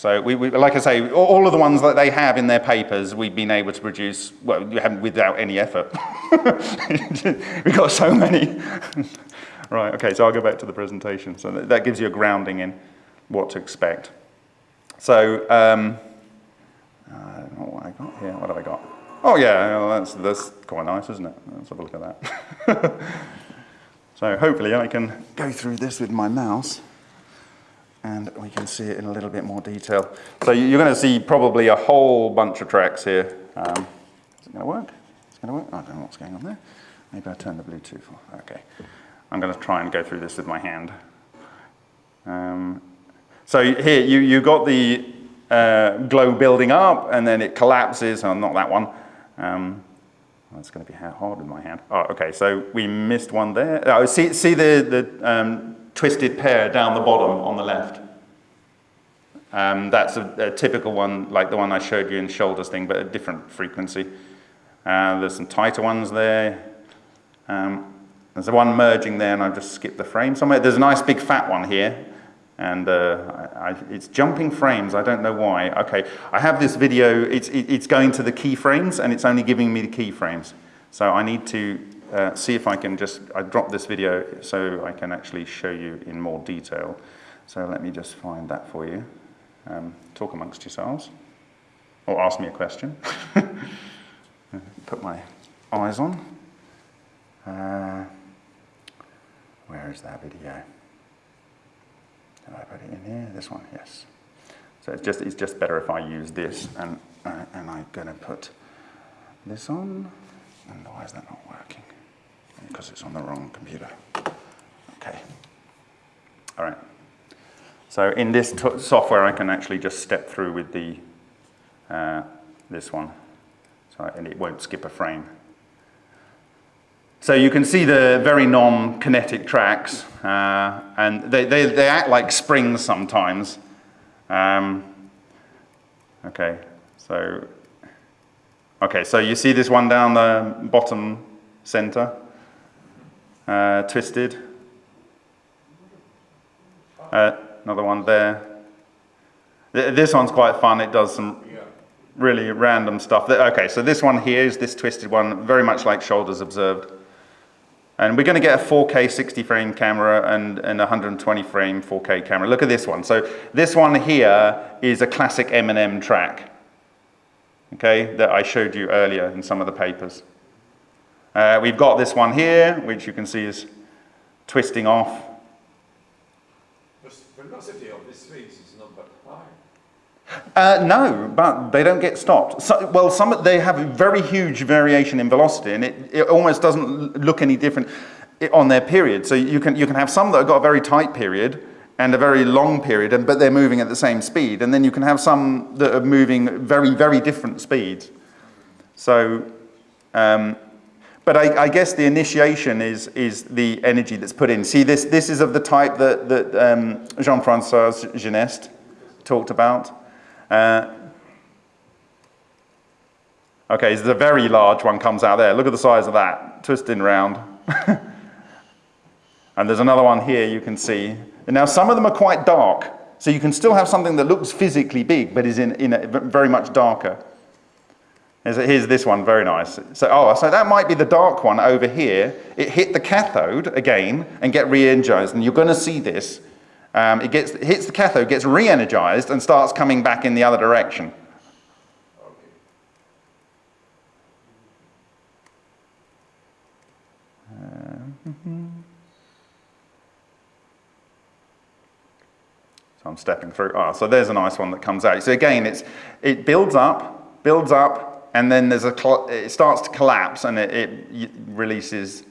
So we, we, like I say, all of the ones that they have in their papers, we've been able to produce, well, without any effort. We've got so many. right, okay, so I'll go back to the presentation. So that, that gives you a grounding in what to expect. So, um, I don't know what I got here. What have I got? Oh yeah, well, that's, that's quite nice, isn't it? Let's have a look at that. so hopefully I can go through this with my mouse and we can see it in a little bit more detail. So you're going to see probably a whole bunch of tracks here. Um, is it going to work? It's going to work? I don't know what's going on there. Maybe I turn the Bluetooth off. Okay. I'm going to try and go through this with my hand. Um, so here, you, you got the uh, glow building up, and then it collapses. Oh, not that one. Um, going to be hard with my hand. Oh, okay, so we missed one there. Oh, see, see the, the um, twisted pair down the bottom on the left. Um, that's a, a, typical one, like the one I showed you in Shoulders thing, but a different frequency. Uh, there's some tighter ones there. Um, there's a one merging there, and I've just skipped the frame somewhere. There's a nice big fat one here, and uh, I, I, it's jumping frames. I don't know why. Okay, I have this video. It's, it, it's going to the keyframes, and it's only giving me the keyframes. So I need to uh, see if I can just, I dropped this video so I can actually show you in more detail. So let me just find that for you. Um, talk amongst yourselves, or ask me a question. Put my eyes on. Uh, where is that video? Did I put it in here? This one, yes. So it's just, it's just better if I use this, and, uh, and I'm going to put this on. And why is that not working? Because it's on the wrong computer. Okay. All right. So in this software, I can actually just step through with the uh, this one, so and it won't skip a frame. So you can see the very non-kinetic tracks, uh, and they, they, they act like springs sometimes. Um, okay, so okay, so you see this one down the bottom center uh, twisted. Uh, another one there. This one's quite fun. It does some really random stuff. Okay, so this one here is this twisted one, very much like Shoulders observed. And we're going to get a 4K 60 frame camera and, and 120 frame 4K camera. Look at this one. So this one here is a classic M&M track, okay, that I showed you earlier in some of the papers. Uh, we've got this one here, which you can see is twisting off. The velocity of this phase is not that high. Uh, no, but they don't get stopped. So, well, some they have a very huge variation in velocity, and it, it almost doesn't look any different on their period. So you can you can have some that have got a very tight period and a very long period, and, but they're moving at the same speed, and then you can have some that are moving very very different speeds. So. Um, but I, I, guess the initiation is, is the energy that's put in. See, this, this is of the type that, that um, Jean-Francois Geneste talked about. Uh, okay, there's a very large one comes out there. Look at the size of that, twisting around. and there's another one here you can see. And now some of them are quite dark. So you can still have something that looks physically big, but is in, in a, very much darker. Here's, this one, very nice. So, oh, so that might be the dark one over here. It hit the cathode again and get re-energized, and you're going to see this. Um, it gets, hits the cathode, gets re-energized, and starts coming back in the other direction. So I'm stepping through. Ah, so there's a nice one that comes out. So again, it's, it builds up, builds up, and then there's a it starts to collapse and it, it releases.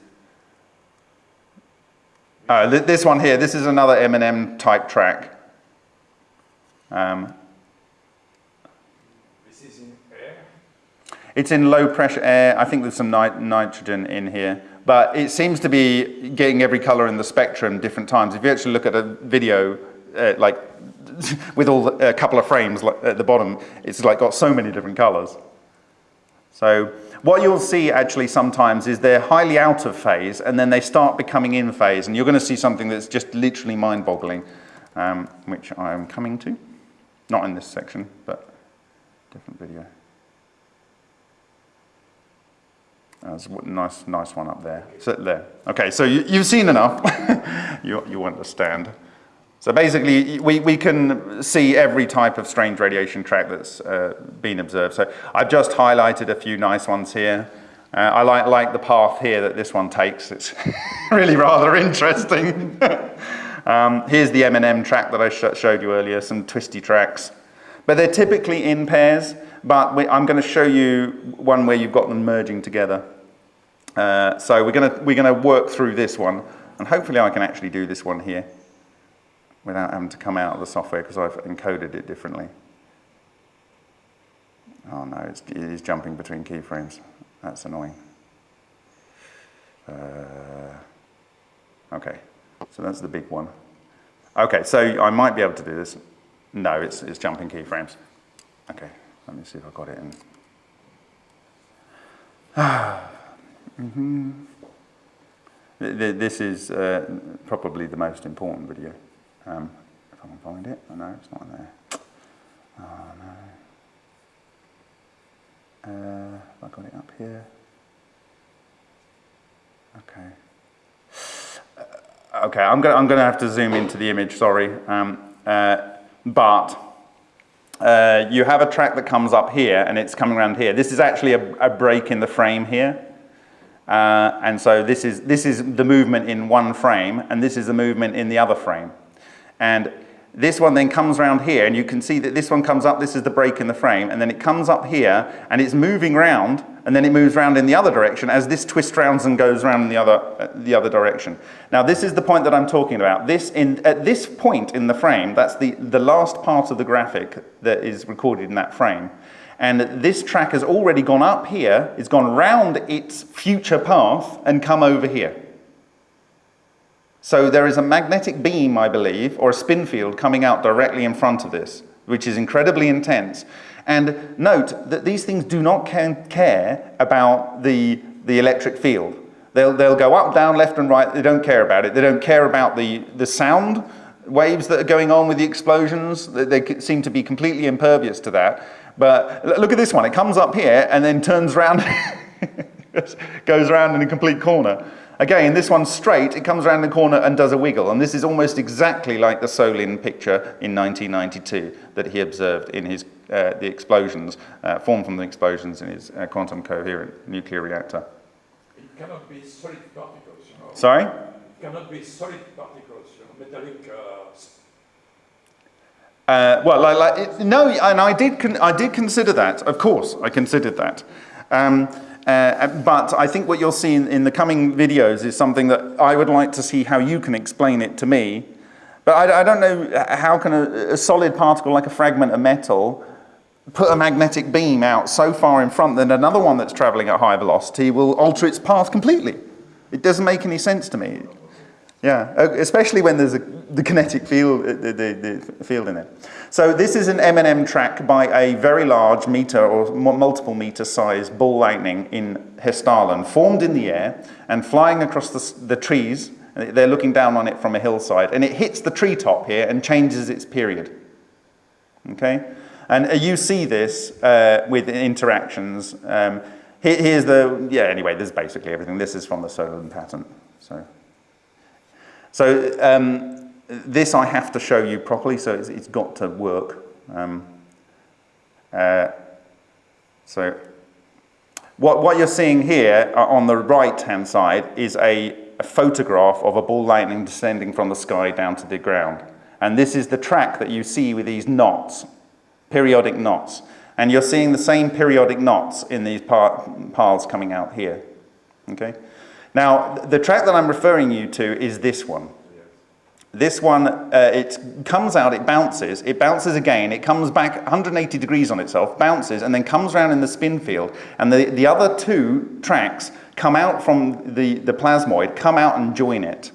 Uh, th- this one here, this is another M&M type track. Um, This is in air. It's in low pressure air. I think there's some nit- nitrogen in here. But it seems to be getting every color in the spectrum different times. If you actually look at a video, uh, like with all the, a couple of frames like, at the bottom, it's like got so many different colors. So what you'll see actually sometimes is they're highly out of phase and then they start becoming in phase. And you're going to see something that's just literally mind boggling, um, which I am coming to. Not in this section, but different video. That's a nice, nice one up there. Sit there. Okay, so you, you've seen enough. you, you understand. So basically, we, we can see every type of strange radiation track that's uh, been observed. So I've just highlighted a few nice ones here. Uh, I like, like the path here that this one takes. It's really rather interesting. um, here's the M&M track that I sh showed you earlier, some twisty tracks. But they're typically in pairs, but we, I'm going to show you one where you've got them merging together. Uh, so we're going we're going to work through this one, and hopefully I can actually do this one here without having to come out of the software because I've encoded it differently. Oh no, it's, it is jumping between keyframes. That's annoying. Uh, okay, so that's the big one. Okay, so I might be able to do this. No, it's, it's jumping keyframes. Okay, let me see if I got it in. hmm This is uh, probably the most important video. Um, if I can find it. Oh, no, it's not in there. Oh, no. Uh, have I got it up here? Okay. Uh, okay, I'm going I'm to have to zoom into the image, sorry. Um, uh, but uh, you have a track that comes up here and it's coming around here. This is actually a, a break in the frame here. Uh, and so this is, this is the movement in one frame and this is the movement in the other frame. And this one then comes around here and you can see that this one comes up, this is the break in the frame, and then it comes up here and it's moving round and then it moves round in the other direction as this twist rounds and goes round in the other, uh, the other direction. Now this is the point that I'm talking about. This in, at this point in the frame, that's the, the last part of the graphic that is recorded in that frame. And this track has already gone up here, it's gone round its future path and come over here. So there is a magnetic beam, I believe, or a spin field coming out directly in front of this, which is incredibly intense. And note that these things do not care about the, the electric field. They'll, they'll go up, down, left and right. They don't care about it. They don't care about the, the sound waves that are going on with the explosions. They, they seem to be completely impervious to that. But look at this one. It comes up here and then turns around, goes around in a complete corner. Again, this one's straight, it comes around the corner and does a wiggle, and this is almost exactly like the Solin picture in 1992 that he observed in his, uh, the explosions, uh, formed from the explosions in his uh, quantum coherent nuclear reactor. It cannot be solid particles, you know. Sorry? It cannot be solid particles, you know, metallic. Uh, Uh, well, like, like it, no, and I did, con- I did consider that. Of course, I considered that. Um, uh, but I think what you'll see in, in, the coming videos is something that I would like to see how you can explain it to me. But I, I don't know how can a, a, solid particle like a fragment of metal put a magnetic beam out so far in front that another one that's traveling at high velocity will alter its path completely. It doesn't make any sense to me. Yeah, especially when there's a, the kinetic field, the, the, the, field in it. So this is an M&M track by a very large meter or multiple meter size ball lightning in Hessdalen, formed in the air and flying across the, the trees. They're looking down on it from a hillside, and it hits the treetop here and changes its period. Okay, And uh, you see this uh, with interactions. Um, here, here's the, yeah, anyway, this is basically everything. This is from the Solin patent. So, so um, this I have to show you properly, so it's, it's got to work. Um, uh, so what, what you're seeing here uh, on the right-hand side is a, a photograph of a ball lightning descending from the sky down to the ground. And this is the track that you see with these knots, periodic knots. And you're seeing the same periodic knots in these paths coming out here. Okay? Now, the track that I'm referring you to is this one. This one, uh, it comes out, it bounces, it bounces again, it comes back 180 degrees on itself, bounces, and then comes around in the spin field. And the, the other two tracks come out from the, the plasmoid, come out and join it.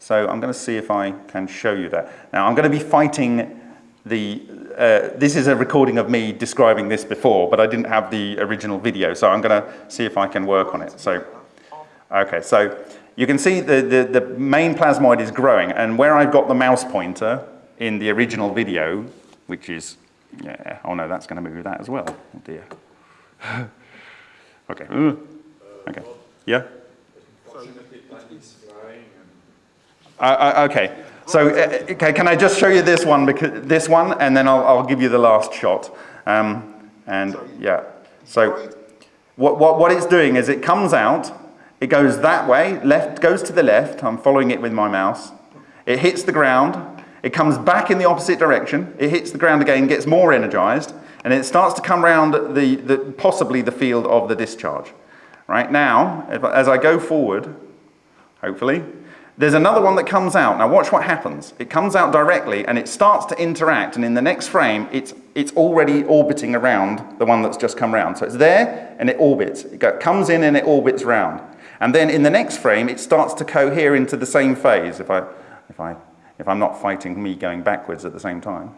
So I'm going to see if I can show you that. Now I'm going to be fighting the, uh, this is a recording of me describing this before, but I didn't have the original video, so I'm going to see if I can work on it. So, okay, so you can see the, the, the main plasmoid is growing, and where I've got the mouse pointer in the original video, which is, yeah, oh no, that's going to move that as well. Oh dear. okay. Okay. Yeah? Uh, okay. So, uh, okay, can I just show you this one, because, this one, and then I'll, I'll give you the last shot. Um, and yeah, so what, what, what it's doing is it comes out, it goes that way, left goes to the left. I'm following it with my mouse. It hits the ground. It comes back in the opposite direction. It hits the ground again, gets more energized, and it starts to come around the, the possibly the field of the discharge. Right now, if, as I go forward, hopefully, there's another one that comes out. Now watch what happens. It comes out directly and it starts to interact and in the next frame it's, it's already orbiting around the one that's just come round. So it's there and it orbits. It comes in and it orbits round. And then in the next frame, it starts to cohere into the same phase if, I, if, I, if I'm not fighting me going backwards at the same time.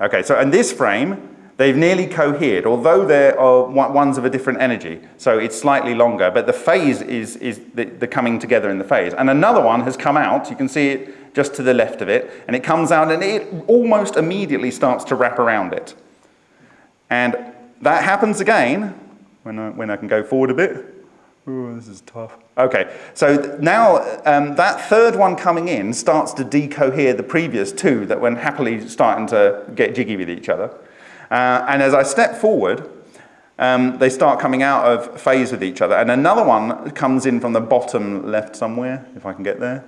Okay, so in this frame, they've nearly cohered, although they're ones of a different energy. So it's slightly longer, but the phase is, is the, the coming together in the phase. And another one has come out, you can see it just to the left of it, and it comes out and it almost immediately starts to wrap around it. And that happens again, when I, when I can go forward a bit, Ooh, this is tough. Okay, so now um, that third one coming in starts to decohere the previous two that were happily starting to get jiggy with each other. Uh, and as I step forward, um, they start coming out of phase with each other. And another one comes in from the bottom left somewhere, if I can get there.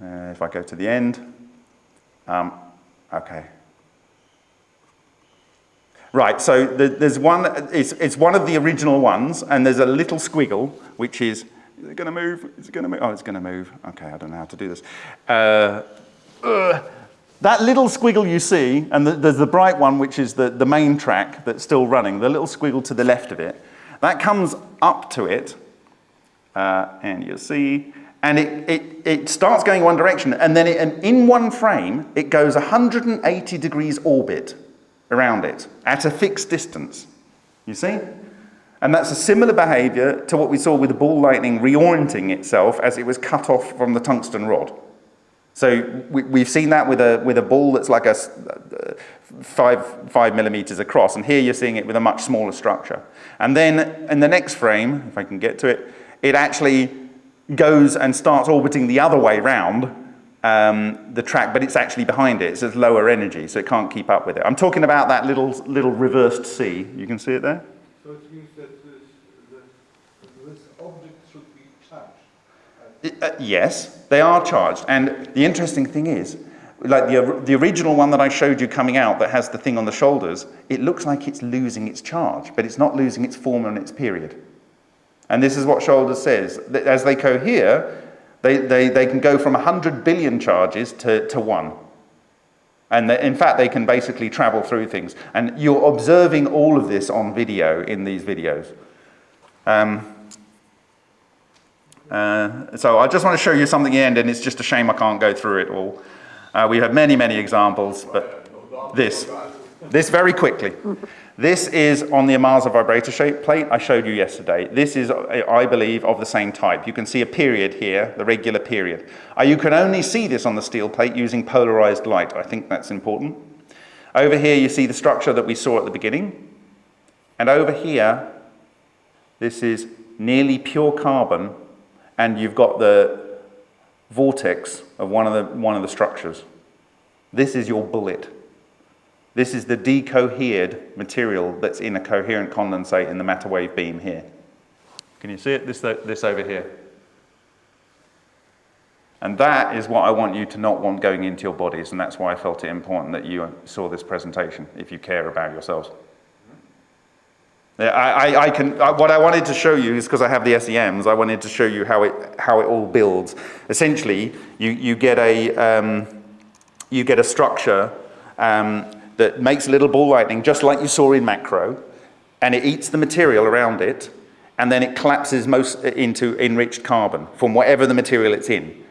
Uh, if I go to the end. Um, okay, Right, so the, there's one, it's, it's one of the original ones, and there's a little squiggle, which is, is it going to move? Is it to move? Oh, it's to move. Okay, I don't know how to do this. Uh, uh, that little squiggle you see, and the, there's the bright one, which is the, the main track that's still running, the little squiggle to the left of it, that comes up to it, uh, and you'll see, and it, it, it starts going one direction, and then it, and in one frame, it goes 180 degrees orbit around it at a fixed distance. You see? And that's a similar behavior to what we saw with the ball lightning reorienting itself as it was cut off from the tungsten rod. So we, have seen that with a, with a ball that's like a uh, five, five millimeters across, and here you're seeing it with a much smaller structure. And then in the next frame, if I can get to it, it actually goes and starts orbiting the other way round um, the track, but it's actually behind it. It's at lower energy, so it can't keep up with it. I'm talking about that little, little reversed C. You can see it there? So it means that this, that this object should be charged? Uh, yes, they are charged. And the interesting thing is, like the, the original one that I showed you coming out that has the thing on the shoulders, it looks like it's losing its charge, but it's not losing its form and its period. And this is what Shoulders says. As they cohere, they, they, they can go from 100 billion charges to, to one. And in fact, they can basically travel through things. And you're observing all of this on video in these videos. Um, uh, so I just want to show you something at the end, and it's just a shame I can't go through it all. Uh, we have many, many examples, but this, this very quickly. This is on the Amasa vibrator shape plate I showed you yesterday. This is, I believe, of the same type. You can see a period here, the regular period. Uh, you can only see this on the steel plate using polarized light. I think that's important. Over here, you see the structure that we saw at the beginning. And over here, this is nearly pure carbon, and you've got the vortex of one of the, one of the structures. This is your bullet. This is the decohered material that's in a coherent condensate in the matter wave beam here. Can you see it? This, this over here. And that is what I want you to not want going into your bodies, and that's why I felt it important that you saw this presentation, if you care about yourselves. I, I, I can, I, what I wanted to show you is because I have the SEMs, I wanted to show you how it, how it all builds. Essentially, you, you, get, a, um, you get a structure um, that makes little ball lightning, just like you saw in macro, and it eats the material around it, and then it collapses most into enriched carbon from whatever the material it's in.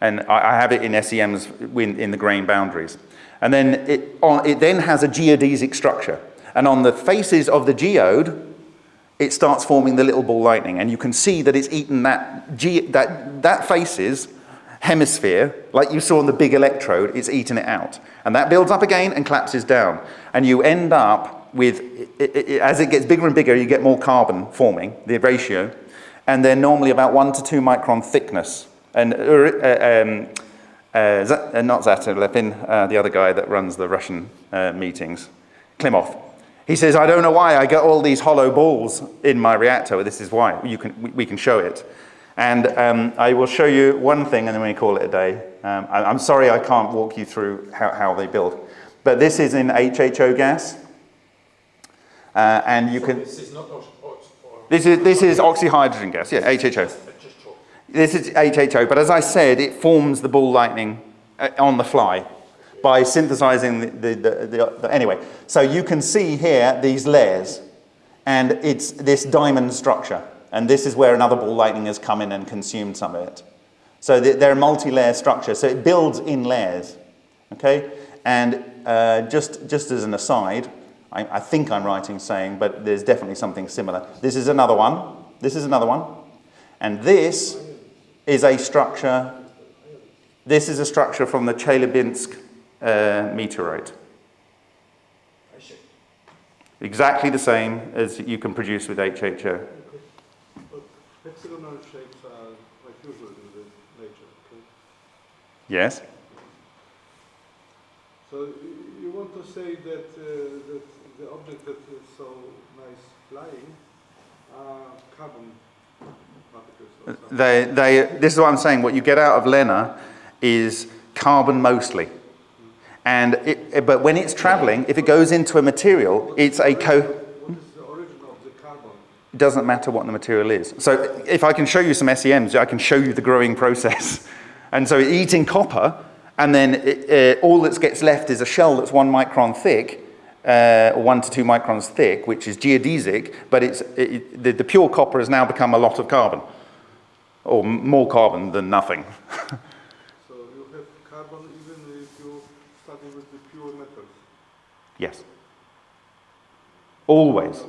And I, have it in SEMs in, in the grain boundaries. And then it, on, it then has a geodesic structure. And on the faces of the geode, it starts forming the little ball lightning. And you can see that it's eaten that, ge that, that faces hemisphere, like you saw on the big electrode, it's eaten it out. And that builds up again and collapses down. And you end up with, it, it, as it gets bigger and bigger, you get more carbon forming, the ratio. And they're normally about one to two micron thickness. And uh, um, uh, Z uh, not Zatelepin, uh, the other guy that runs the Russian uh, meetings, Klimov. He says, I don't know why I get all these hollow balls in my reactor. This is why. You can, we, we can show it. And um, I will show you one thing and then we call it a day. Um, I, am sorry I can't walk you through how, how they build. But this is in HHO gas. Uh, and you so can... This is not... This is, this is oxyhydrogen gas, yeah, HHO. This is HHO, but as I said, it forms the ball lightning uh, on the fly by synthesizing the, the, the, the, anyway. So you can see here these layers, and it's this diamond structure. And this is where another ball lightning has come in and consumed some of it. So they're a multi-layer structure, so it builds in layers, okay? And uh, just, just as an aside, I, I think I'm writing saying, but there's definitely something similar. This is another one. This is another one. And this is a structure, this is a structure from the Chelyabinsk uh, meteorite. Exactly the same as you can produce with HHO. Hexagonal shapes are quite usual in nature, okay? Yes. So you want to say that, uh, that the object that is so nice flying are carbon they, they, this is what I'm saying. What you get out of LENR is carbon mostly. And it, but when it's traveling, if it goes into a material, it's a co. Doesn't matter what the material is. So if I can show you some SEMs, I can show you the growing process. And so eating copper, and then it, uh, all that gets left is a shell that's one micron thick, uh, one to two microns thick, which is geodesic, but it's, it, the, the, pure copper has now become a lot of carbon, or more carbon than nothing. so you have carbon even if you study with the pure metals? Yes. Always.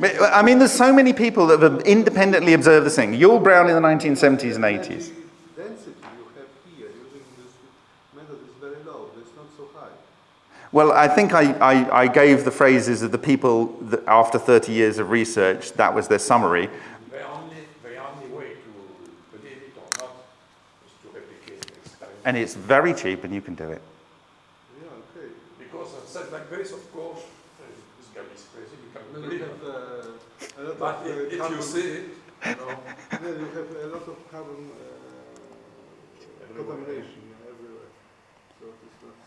I mean, there's so many people that have independently observed this thing. Yull Brown in the 1970s and 80s. Well, I think I, I, I, gave the phrases of the people that after 30 years of research, that was their summary. The only, the only way to believe it or not is to replicate the experiment. And it's very cheap and you can do it. Yeah, okay. Because I said like this, of course, uh, this guy is crazy, you can mm-hmm. believe it. Uh, but of, if, uh, if you see it, you know. yeah, you have a lot of carbon uh, contamination.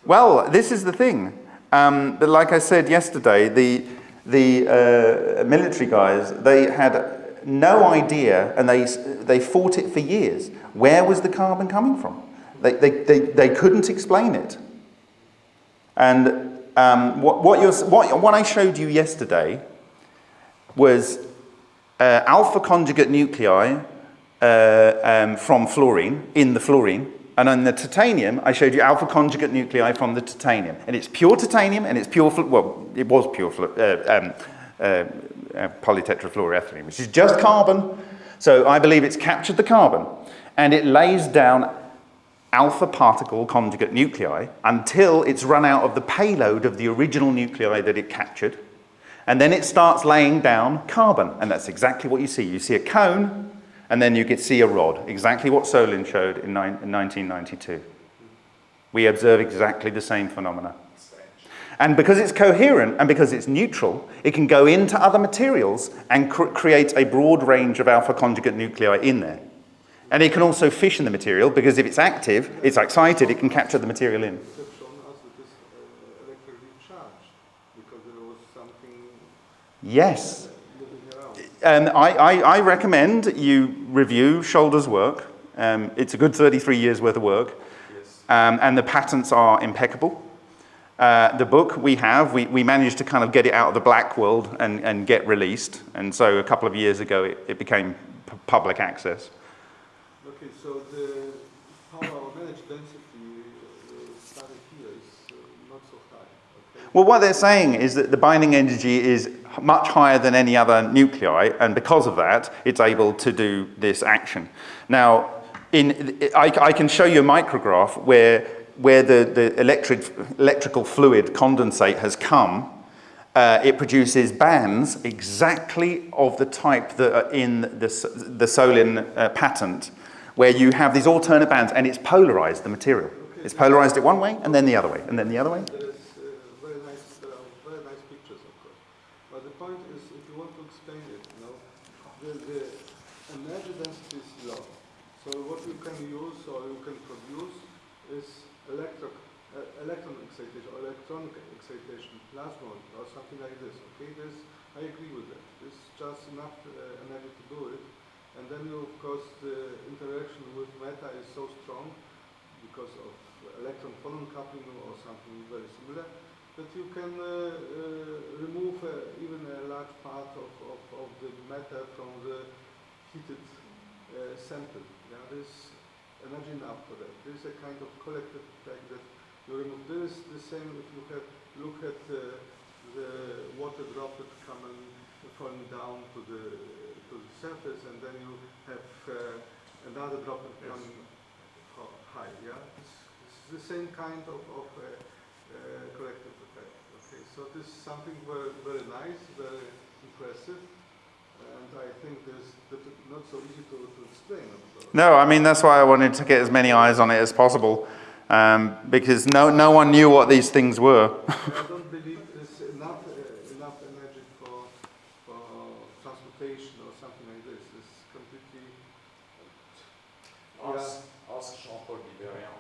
Well, this is the thing. Um, but like I said yesterday, the, the uh, military guys, they had no idea, and they, they fought it for years. Where was the carbon coming from? They, they, they, they couldn't explain it. And um, what, what, you're, what, what I showed you yesterday was uh, alpha conjugate nuclei uh, um, from fluorine, in the fluorine, and on the titanium, I showed you alpha conjugate nuclei from the titanium. And it's pure titanium and it's pure, well, it was pure uh, um, uh, uh, polytetrafluoroethylene, which is just carbon. So I believe it's captured the carbon and it lays down alpha particle conjugate nuclei until it's run out of the payload of the original nuclei that it captured. And then it starts laying down carbon. And that's exactly what you see. You see a cone, and then you can see a rod. Exactly what Solin showed in, in 1992. We observe exactly the same phenomena. And because it's coherent and because it's neutral, it can go into other materials and cr create a broad range of alpha conjugate nuclei in there. And it can also fission the material because if it's active, it's excited, it can capture the material in. Yes. Um, I, I, I, recommend you review Shoulder's work. Um, it's a good 33 years worth of work. Yes. Um, and the patents are impeccable. Uh, the book we have, we, we managed to kind of get it out of the black world and, and get released. And so a couple of years ago, it, it became public access. Okay, so the power of energy density uh, started here is uh, not so high. Okay. Well, what they're saying is that the binding energy is much higher than any other nuclei, and because of that, it's able to do this action. Now, in, I, I can show you a micrograph where where the, the electric, electrical fluid condensate has come, uh, it produces bands exactly of the type that are in the, the Solin uh, patent, where you have these alternate bands and it's polarized, the material. It's polarized it one way and then the other way, and then the other way. There is uh, very nice, uh, very nice pictures, of course. But the point is, if you want to explain it, you know, the, the energy density is low. So what you can use or you can produce is electro, uh, electron excitation or electronic excitation, plasmon or something like this. Okay, this I agree with that. Is just enough uh, energy to do it. And then you, of course, the interaction with matter is so strong because of electron-phonon coupling or something very similar that you can uh, uh remove uh, even a large part of, of, of, the matter from the heated uh, sample. Yeah, this energy enough for that. There is a kind of collective effect that you remove. There is the same if you have look at uh, the water droplet coming falling down to the to the surface, and then you have uh, another droplet yes. coming high. Yeah, it's, it's, the same kind of, of uh, uh, collective effect. Okay, so this is something very very nice, very impressive so easy to, to explain. No, I mean, that's why I wanted to get as many eyes on it as possible, um, because no, no one knew what these things were. I don't believe there's enough, uh, enough energy for, for transportation or something like this. It's completely... Uh, ask, yeah. ask Jean-Paul Biberian.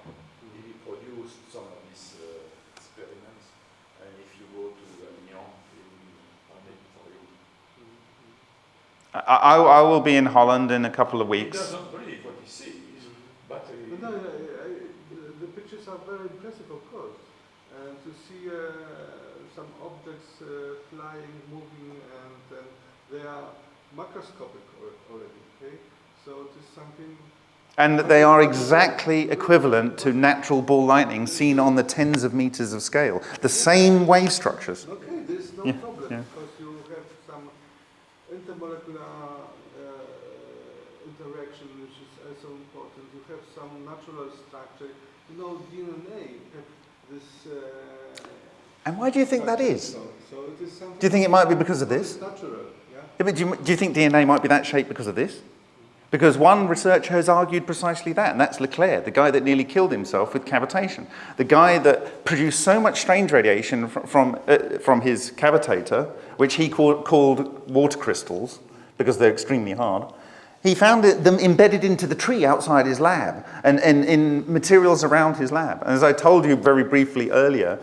He produced some of these uh, experiments, and if you go to I, I, will be in Holland in a couple of weeks. He doesn't believe what he sees, but, uh, no, the pictures are very impressive, of course, and to see uh, some objects uh, flying, moving, and, and they are macroscopic already. Okay, so it is something. And they are exactly equivalent to natural ball lightning seen on the tens of meters of scale. The same wave structures. Okay, there's no yeah. problem. Yeah intermolecular uh, interaction, which is also important. You have some natural structure. You know, DNA have this. Uh, and why do you think that is? So, so it is do you think it might be because of this? natural, yeah. but do you, do you think DNA might be that shape because of this? Because one researcher has argued precisely that, and that's LeClair, the guy that nearly killed himself with cavitation. The guy that produced so much strange radiation from, from, uh, from his cavitator, which he called, called water crystals, because they're extremely hard. He found them embedded into the tree outside his lab and, and in materials around his lab. And as I told you very briefly earlier,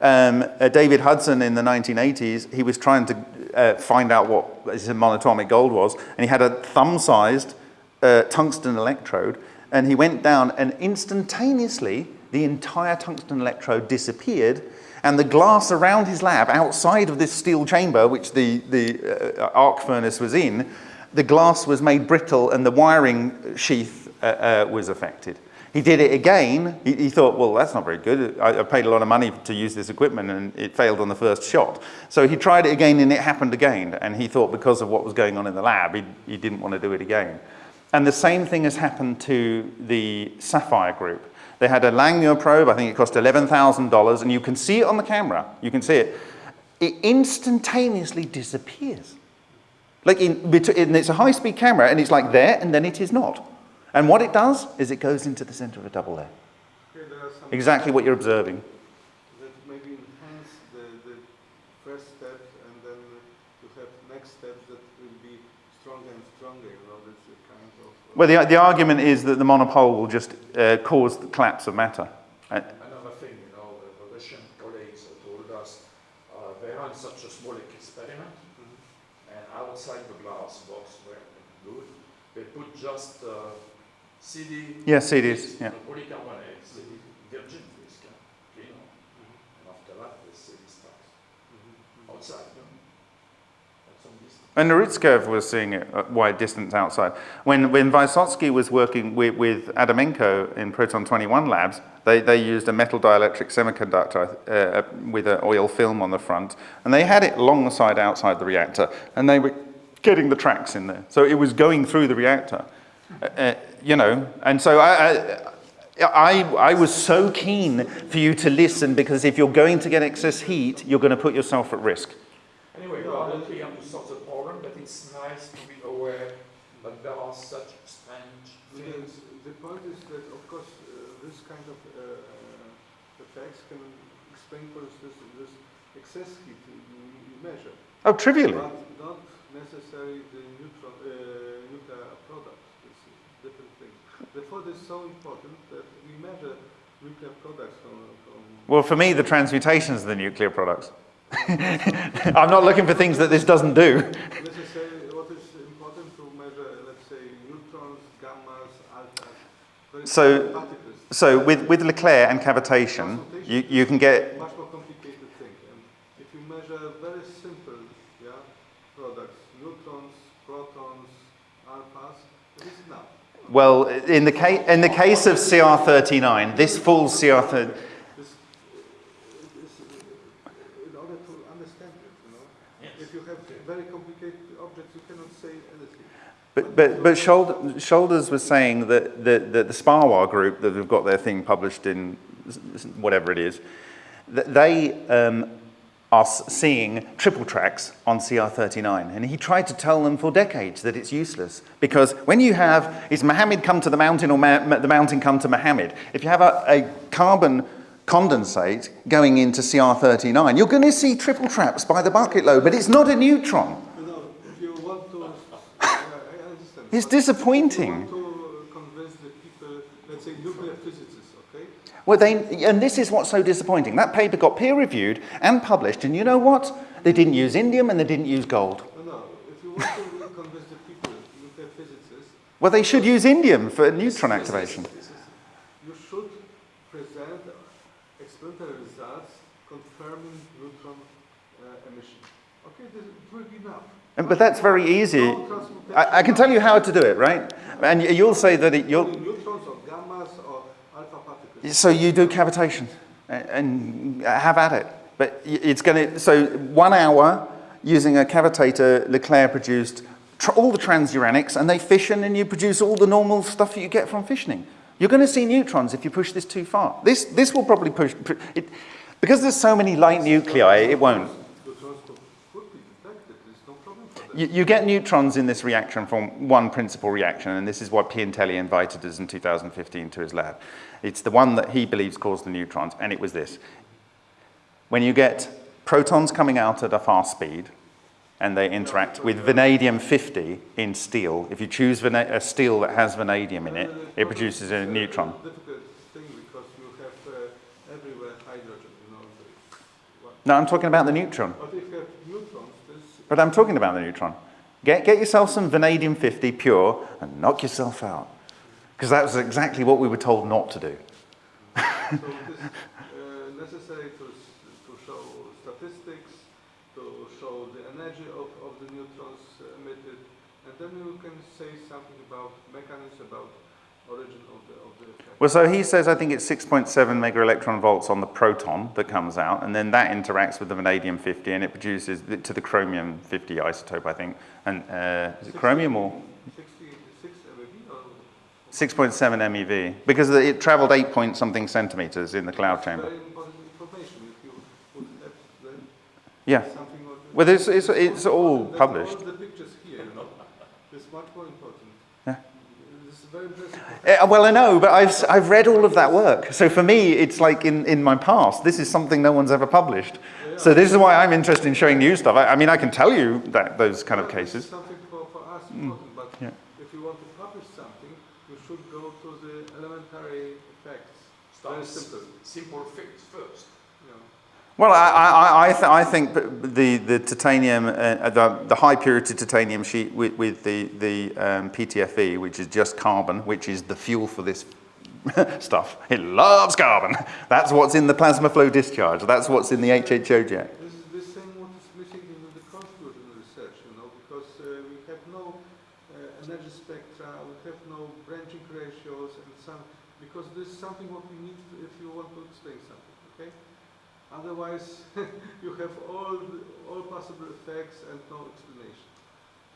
um, uh, David Hudson in the 1980s, he was trying to uh, find out what his monatomic gold was, and he had a thumb-sized uh, tungsten electrode, and he went down and instantaneously the entire tungsten electrode disappeared and the glass around his lab, outside of this steel chamber, which the, the uh, arc furnace was in, the glass was made brittle and the wiring sheath uh, uh, was affected. He did it again. He, he, thought, well, that's not very good. I, I, paid a lot of money to use this equipment and it failed on the first shot. So he tried it again and it happened again. And he thought because of what was going on in the lab, he, he didn't want to do it again. And the same thing has happened to the SAFIRE group. They had a Langmuir probe, I think it cost $11,000, and you can see it on the camera. You can see it. It instantaneously disappears. Like in, it's a high-speed camera, and it's like there, and then it is not. And what it does is it goes into the center of a double layer. Okay, there uh, are some Exactly what you're observing. that maybe enhance the, the first step and then to have next steps that will be stronger and stronger, you know, that's a kind of... uh, Well, the, the argument is that the monopole will just uh, cause the collapse of matter. Uh, Another thing, you know, the, the Russian colleagues told us uh, they ran such a small experiment, and outside the glass box where they do it, they put just uh, CD, Yeah, CDs, yeah. and polycarbonate, CD, virgin disc, uh, clean on. And after that, the CD starts outside, you know, at some distance. And Urutskoev was seeing it at wide distance outside. When, when Vysotsky was working with, with Adamenko in Proton 21 labs, they, they used a metal dielectric semiconductor uh, with an oil film on the front, and they had it alongside outside the reactor, and they were getting the tracks in there. So it was going through the reactor, uh, uh, you know. And so I, I, I, I was so keen for you to listen because if you're going to get excess heat, you're going to put yourself at risk. Anyway, we are not here to solve the problem, but it's nice to be aware that are such strange The, things. the point is that, of course, uh, this kind of uh, uh, effects can explain, for instance, this excess heat you, you measure, Oh, trivially. but not necessarily the neutron, uh, nuclear products. It's a different thing. Therefore, it's so important that we measure nuclear products from, from Well, for me, the transmutations are the nuclear products. I'm not looking for things that this doesn't do. necessarily what is important to measure, let's say, neutrons, gammas, alphas, very So- So with, with LeClair and cavitation, you, you can get, much more complicated thing. And if you measure very simple yeah, products, neutrons, protons, alphas, it is enough. well, in the, ca- in the case of CR39, this full CR30, This, it is, uh, in order to understand it, you know, if you have very complicated objects, you cannot say anything. But, but, but Should- Shoulders was saying that the, the, the SPAWAR group that have got their thing published in whatever it is, they um, are seeing triple tracks on CR39. And he tried to tell them for decades that it's useless. Because when you have, is Mohammed come to the mountain or Ma- the mountain come to Mohammed? If you have a, a carbon condensate going into CR39, you're going to see triple traps by the bucket load, but it's not a neutron. You know, if you want to, I I understand. It's disappointing. If want to convince the people, let's say nuclear physicists, okay? Well, they, and this is what's so disappointing. That paper got peer reviewed and published, and you know what? They didn't use indium and they didn't use gold. No, no, if you want to convince the people, nuclear physicists, Well, they should use indium for neutron activation. you should present experimental results confirming neutron uh, emission. Okay, this it will be enough. And- But that's very easy. I, I can tell you how to do it, right? And you'll say that it, you'll, neutrons or gammas or alpha particles. so you do cavitation and have at it. But it's going to, so one hour using a cavitator, LeClair produced all the transuranics and they fission and you produce all the normal stuff that you get from fissioning. You're going to see neutrons if you push this too far. This, this will probably push, it, because there's so many light nuclei, it won't. Neutrons could, could be detected, there's no problem for that. You, you get neutrons in this reaction from one principal reaction, and this is what Piantelli invited us in 2015 to his lab. It's the one that he believes caused the neutrons, and it was this. When you get protons coming out at a fast speed, and they interact with vanadium 50 in steel, if you choose a steel that has vanadium in it, it produces a neutron. No, I'm talking about the neutron. But if you have neutrons, this But I'm talking about the neutron. Get, get yourself some vanadium 50 pure and knock yourself out. Because that was exactly what we were told not to do it is uh, necessary to, s- to show statistics, to show the energy of, of the neutrons emitted, and then you can say something about mechanisms, about origin of the, of the effect. Well, so he says, I think it's 6.7 mega electron volts on the proton that comes out, and then that interacts with the vanadium 50, and it produces to the chromium 50 isotope, I think. And uh, is it chromium or? 66 MeV 6.7 MeV, because it traveled 8 point something centimeters in the cloud chamber. Yeah. Well, it's, it's, it's all published. All the pictures here, you know, it's much more important. Yeah. This is very impressive. Eh, well, I know, but I've, s- I've read all of that work. So for me, it's like in, in my past, this is something no one's ever published. So this is why I'm interested in showing new stuff. I, I mean, I can tell you that those kind of Yeah, this is cases. Mm. Something for, for us important, but Yeah. if you want to publish something, you should go to the elementary effects. Very Start simple. Simple things first. You know. Well, I, I, I, th I think the, the titanium, uh, the, the high purity titanium sheet with, with the, the um, PTFE, which is just carbon, which is the fuel for this stuff. It loves carbon. That's what's in the plasma flow discharge. That's what's in the HHO jet. This is the same what is missing in the constituent research, you know, because uh, we have no uh, energy spectra, we have no branching ratios and some, because this is something what we need if you want to explain something, okay? Otherwise, you have all, all possible effects and no explanation.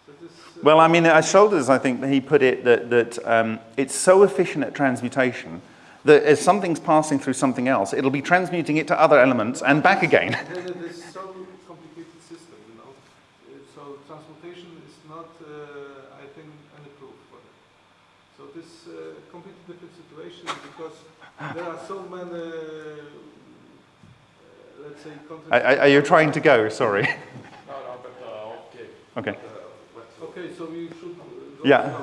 So this, uh, Well, I mean, as Shoulders, I think he put it that, that um, it's so efficient at transmutation that as something's passing through something else, it'll be transmuting it to other elements and back again. It is so complicated system, you know. Uh, So transmutation is not, uh, I think, any proof for that. So this uh, completely different situation because there are so many, uh, let's say, Are, are are you trying to go? Sorry. No, no, but, uh, okay. Okay. Uh, Okay, so we should uh, go Yeah.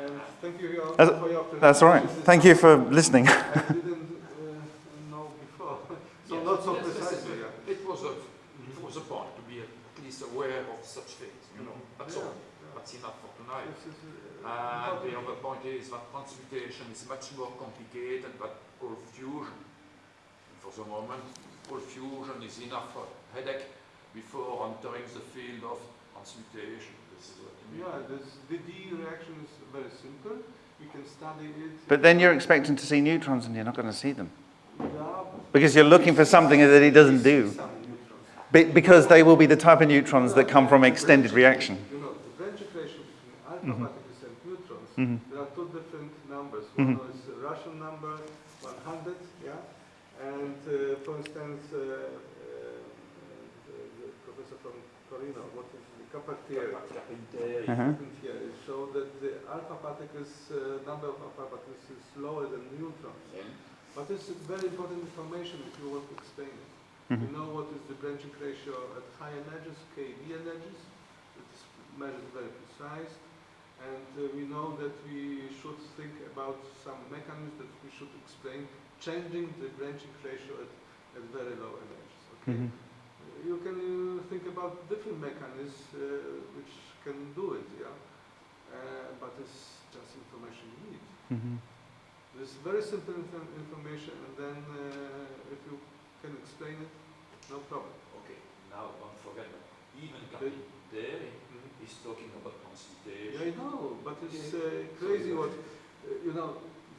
And thank you That's- for your That's all right. Thank you for listening. I didn't uh, know before, so Yes, not so yes, yes, precisely. yes. yeah. It was a, it was a point to be at least aware of such things, you know, that's Yeah, all. yeah. That's enough for tonight. This is, uh, And the other point is that transmutation is much more complicated than cold fusion. For the moment, cold fusion is enough for headache before entering the field of transmutation. This is what I mean. Yeah, this, the D reaction is very simple. You can study it. But then you're expecting to see neutrons and you're not going to see them. Because you're looking for something that he doesn't do. some. Be- because they will be the type of neutrons that come from extended reaction. You know, the branch equation between alpha Mhm. particles and neutrons, Mhm. there are two different numbers. Mhm. One is a Russian number, 100, yeah? And uh, for instance, uh, uh, the, the professor from Torino, what is the Carpinteri, Uh-huh. Carpinteri showed that the alpha particles, uh, number of alpha particles is lower than neutrons. But this is very important information if you want to explain it. We Mhm. know what is the branching ratio at high energies, KV energies. It is measured very precise. And uh, we know that we should think about some mechanisms that we should explain, changing the branching ratio at, at very low energies. Okay? Mhm. Uh, You can uh, think about different mechanisms uh, which can do it, yeah. Uh, but it's just information you need. Mhm. This very simple inf- information, and then uh, if you can explain it, no problem. Okay, now don't forget that even Okay. Captain is talking about Yeah, I know, but it's uh, crazy what, uh, you know,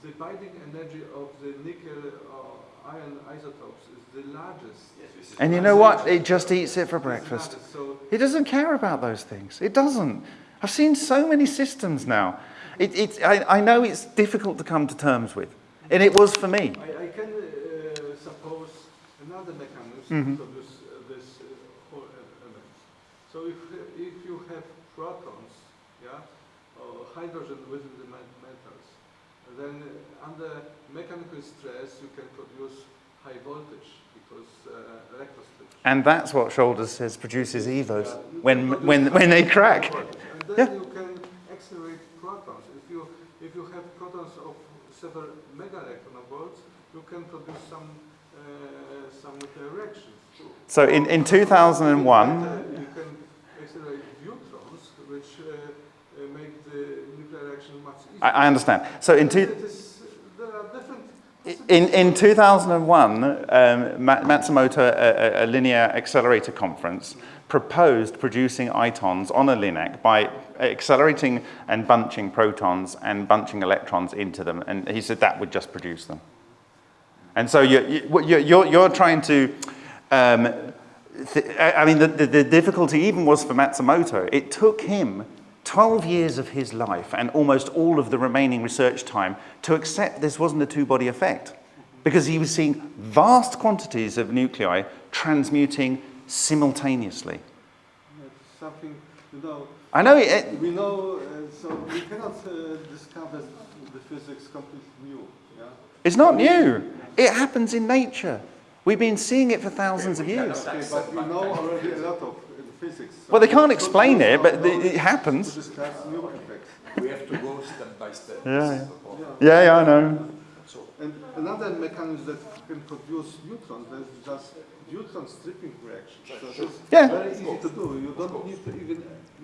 the binding energy of the nickel or iron isotopes is the largest. Yes, And you know what? It just eats it for breakfast. largest, So It doesn't care about those things. It doesn't. I've seen so many systems now. It, it, I, I know it's difficult to come to terms with. And it was for me. I, I can uh, suppose another mechanism Mhm. to produce uh, this uh, whole element. So if, if you have protons, yeah, or hydrogen within the metals, then uh, under mechanical stress you can produce high voltage because uh, electrosplit. And that's what Shoulders says produces EVOs Yeah, when, when, when they crack. And then Yeah. you can accelerate protons. If you, if you have protons of several mega electron volts, you can produce some, uh, some nuclear reactions. So in, in 2001, You can accelerate neutrons, which uh, uh, make the nuclear reaction much easier. I, I understand. So in, two, It is, there are different. In, in 2001, um, Ma- Matsumoto, a, a- linear accelerator conference, proposed producing itons on a LINAC by accelerating and bunching protons and bunching electrons into them. And he said that would just produce them. And so you're, you're, you're, trying to, um, I mean, the, the, the difficulty even was for Matsumoto. It took him 12 years of his life and almost all of the remaining research time to accept this wasn't a two-body effect because he was seeing vast quantities of nuclei transmuting simultaneously. It's something, you know, I know it, it- we know, uh, so we cannot uh, discover the physics completely new, yeah? it's not new. It happens in nature. We've been seeing it for thousands of years. Okay, but we know already a lot of uh, physics. so Well, they can't explain it, but it- it happens. To discuss new effects. We have to go step by step. Yeah, yeah. Yeah, yeah, I know. So And another mechanism that can produce neutrons, there's just neutron stripping reaction. So it's Yeah. very easy to do. You don't need to even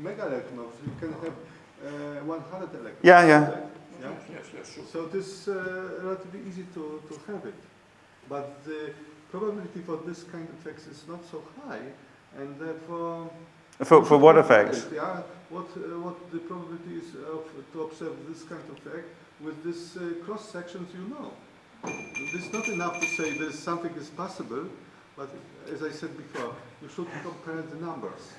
mega electrons. You can have uh, 100 electrons. Yeah, yeah. Yeah? yes, yes, sure. So it is uh, relatively easy to, to have it. But the probability for this kind of effects is not so high, and therefore... For, for what effects? Yeah, what, uh, what the probability is of, to observe this kind of effect with this uh, cross sections you know. It's not enough to say there's something is possible, but as I said before, you should compare the numbers.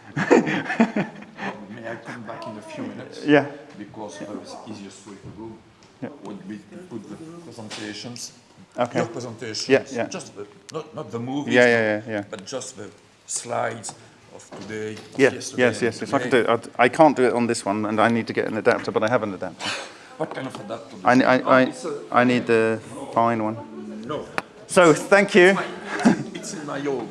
May I come back in a few minutes? Yeah. Because the easiest way to go Yeah. would be to put the presentations. Okay. Your presentations. Yeah, yeah. Just the, not, not the movies. Yeah, yeah, yeah, yeah. But just the slides of today. Yeah, yesterday yes, and yes, yes. I can do it. I, I can't do it on this one, and I need to get an adapter, but I have an adapter. What kind of adapter? I, I. I, It's a- I need the fine one. No, So, thank you. it's in my own.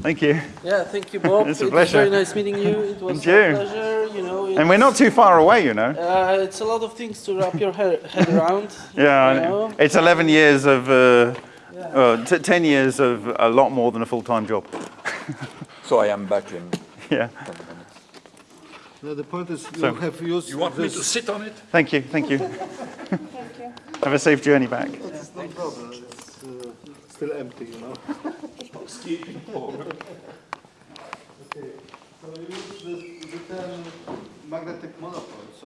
Thank you. Yeah, thank you, Bob. It's a it was pleasure. very nice meeting you. It was And a you. pleasure. You know, And we're not too far away, you know. Uh, it's a lot of things to wrap your head, head around. Yeah, you know. it's 11 years of, uh, uh, t- 10 years of a lot more than a full-time job. So I am back in Yeah. 10 minutes. Now the point is, you So- have used You want me to sit on it? Thank you, thank you. Have a safe journey back. It's no problem, it's uh, still empty, you know. Housekeeping. Okay, so you use the, the term magnetic monopole. So